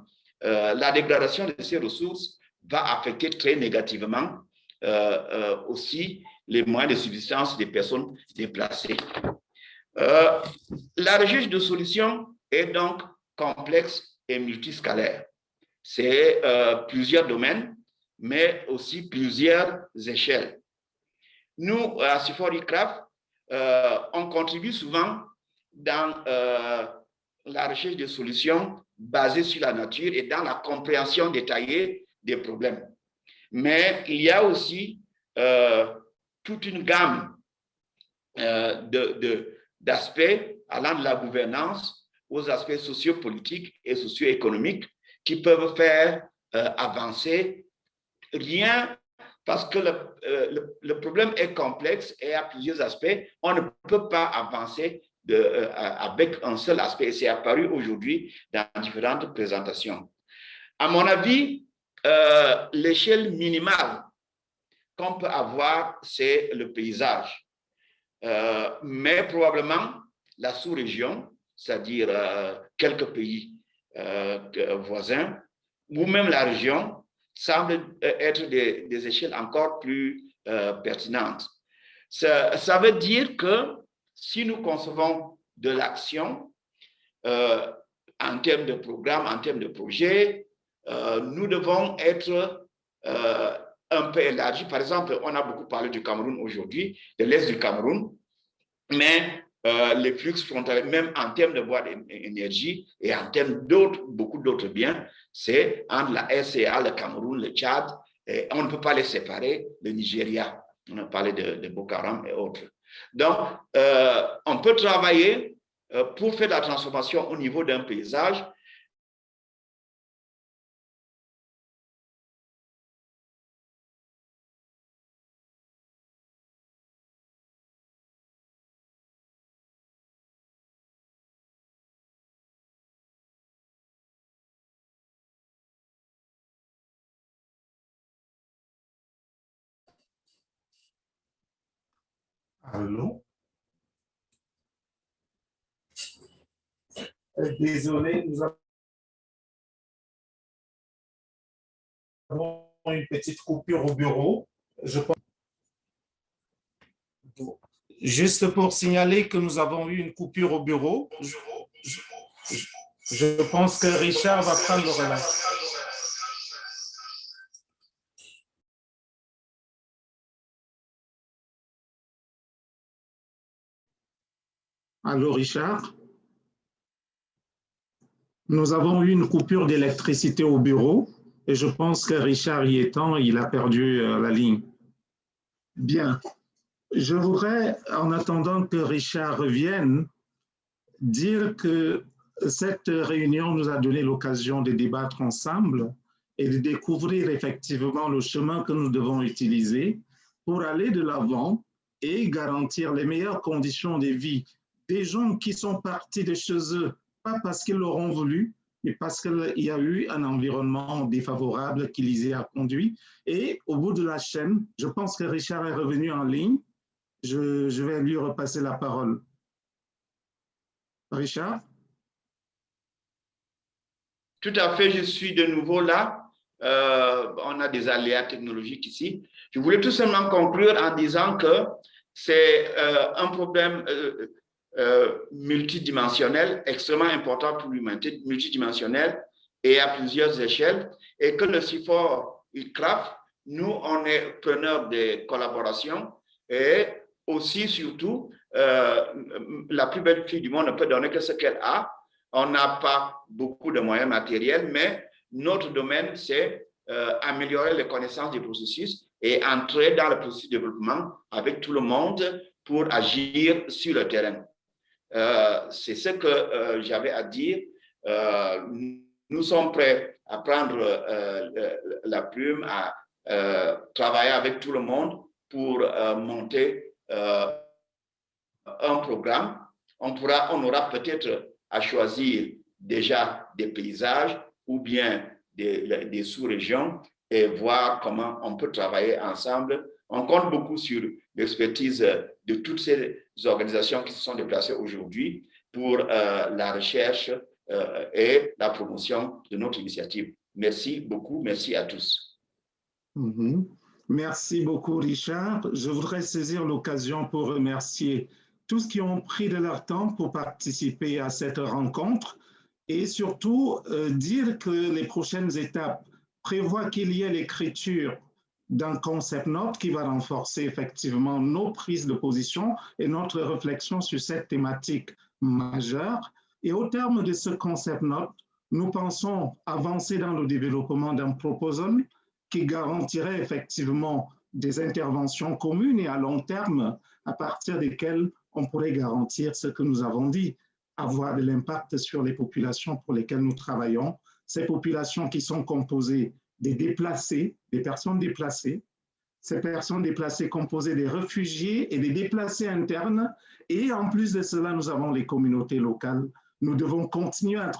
euh, la dégradation de ces ressources va affecter très négativement aussi les moyens de subsistance des personnes déplacées. Euh, la recherche de solutions est donc complexe et multiscalaire. C'est euh, plusieurs domaines, mais aussi plusieurs échelles. Nous, à Siforicraft, euh, on contribue souvent dans euh, la recherche de solutions basées sur la nature et dans la compréhension détaillée des problèmes. Mais il y a aussi euh, toute une gamme euh, d'aspects allant de la gouvernance aux aspects sociopolitiques et socio-économiques qui peuvent faire euh, avancer rien parce que le, euh, le, le, problème est complexe et à plusieurs aspects. On ne peut pas avancer avec un seul aspect. C'est apparu aujourd'hui dans différentes présentations. À mon avis, euh, l'échelle minimale qu'on peut avoir, c'est le paysage. Euh, mais probablement la sous-région, c'est-à-dire euh, quelques pays voisins, ou même la région, semblent être des, échelles encore plus pertinentes. Ça, ça, veut dire que si nous concevons de l'action en termes de programme, en termes de projet, euh, nous devons être euh, un peu élargis. Par exemple, on a beaucoup parlé du Cameroun aujourd'hui, de l'Est du Cameroun, mais euh, les flux frontaliers, même en termes de bois d'énergie et en termes d'autres, beaucoup d'autres biens, c'est entre la SCA, le Cameroun, le Tchad, et on ne peut pas les séparer, le Nigeria. On a parlé de, de Boko Haram et autres. Donc, on peut travailler pour faire la transformation au niveau d'un paysage Allô? Euh, désolé, nous avons une petite coupure au bureau. Je pense... Juste pour signaler que nous avons eu une coupure au bureau, je, je, je pense que Richard va prendre le relais. Allô, Richard? Nous avons eu une coupure d'électricité au bureau et je pense que Richard y étant, il a perdu euh, la ligne. Bien. Je voudrais, en attendant que Richard revienne, dire que cette réunion nous a donné l'occasion de débattre ensemble et de découvrir effectivement le chemin que nous devons utiliser pour aller de l'avant et garantir les meilleures conditions de vie des gens qui sont partis de chez eux, pas parce qu'ils l'auront voulu, mais parce qu'il y a eu un environnement défavorable qui les a conduits. Et au bout de la chaîne, je pense que Richard est revenu en ligne. Je, vais lui repasser la parole. Richard? Tout à fait, je suis de nouveau là. Euh, on a des aléas technologiques ici. Je voulais tout simplement conclure en disant que c'est euh, un problème euh, euh, multidimensionnel, extrêmement important pour l'humanité, multidimensionnel et à plusieurs échelles, et que le CIFOR ICRAF, nous, on est preneurs des collaborations et aussi, surtout, euh, la plus belle fille du monde ne peut donner que ce qu'elle a. On n'a pas beaucoup de moyens matériels, mais notre domaine, c'est euh, améliorer les connaissances du processus et entrer dans le processus de développement avec tout le monde pour agir sur le terrain. Euh, c'est ce que euh, j'avais à dire. Euh, nous sommes prêts à prendre la plume, à travailler avec tout le monde pour monter un programme. On, pourra, on aura peut-être à choisir déjà des paysages ou bien des, des sous-régions et voir comment on peut travailler ensemble. On compte beaucoup sur l'expertise de toutes ces organisations qui se sont déplacées aujourd'hui pour euh, la recherche euh, et la promotion de notre initiative. Merci beaucoup, merci à tous. Mhm. Merci beaucoup, Richard. Je voudrais saisir l'occasion pour remercier tous qui ont pris de leur temps pour participer à cette rencontre et surtout euh, dire que les prochaines étapes prévoient qu'il y ait l'écriture d'un concept note qui va renforcer effectivement nos prises de position et notre réflexion sur cette thématique majeure. Et au terme de ce concept note, nous pensons avancer dans le développement d'un proposal qui garantirait effectivement des interventions communes et à long terme à partir desquelles on pourrait garantir ce que nous avons dit, avoir de l'impact sur les populations pour lesquelles nous travaillons, ces populations qui sont composées des déplacés, des personnes déplacées. Ces personnes déplacées composées des réfugiés et des déplacés internes. Et en plus de cela, nous avons les communautés locales. Nous devons continuer à,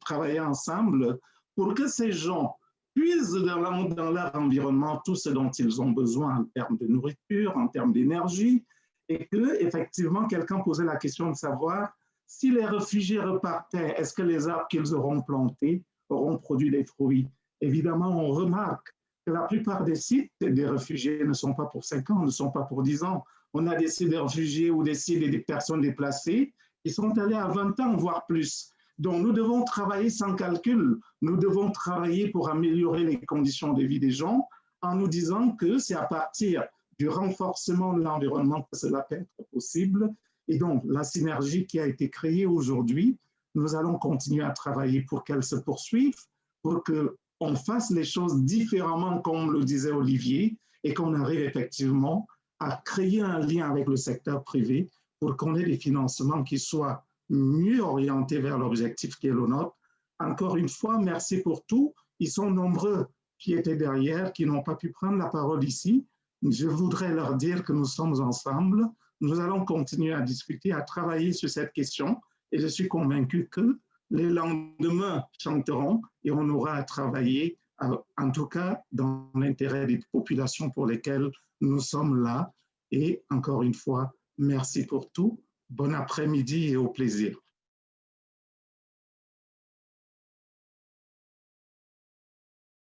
travailler ensemble pour que ces gens puissent dans, dans leur environnement tout ce dont ils ont besoin en termes de nourriture, en termes d'énergie, et que effectivement quelqu'un posait la question de savoir si les réfugiés repartaient, est-ce que les arbres qu'ils auront plantés auront produit des fruits? Évidemment, on remarque que la plupart des sites des réfugiés ne sont pas pour 5 ans, ne sont pas pour 10 ans. On a des sites de réfugiés ou des sites des personnes déplacées qui sont allés à 20 ans, voire plus. Donc, nous devons travailler sans calcul. Nous devons travailler pour améliorer les conditions de vie des gens en nous disant que c'est à partir du renforcement de l'environnement que cela peut être possible. Et donc, la synergie qui a été créée aujourd'hui, nous allons continuer à travailler pour qu'elle se poursuive, pour que on fasse les choses différemment, comme le disait Olivier, et qu'on arrive effectivement à créer un lien avec le secteur privé pour qu'on ait des financements qui soient mieux orientés vers l'objectif qui est le nôtre. Encore une fois, merci pour tout. Ils sont nombreux qui étaient derrière, qui n'ont pas pu prendre la parole ici. Je voudrais leur dire que nous sommes ensemble. Nous allons continuer à discuter, à travailler sur cette question. Et je suis convaincu que les lendemains chanteront et on aura à travailler, en tout cas dans l'intérêt des populations pour lesquelles nous sommes là. Et encore une fois, merci pour tout. Bon après-midi et au plaisir.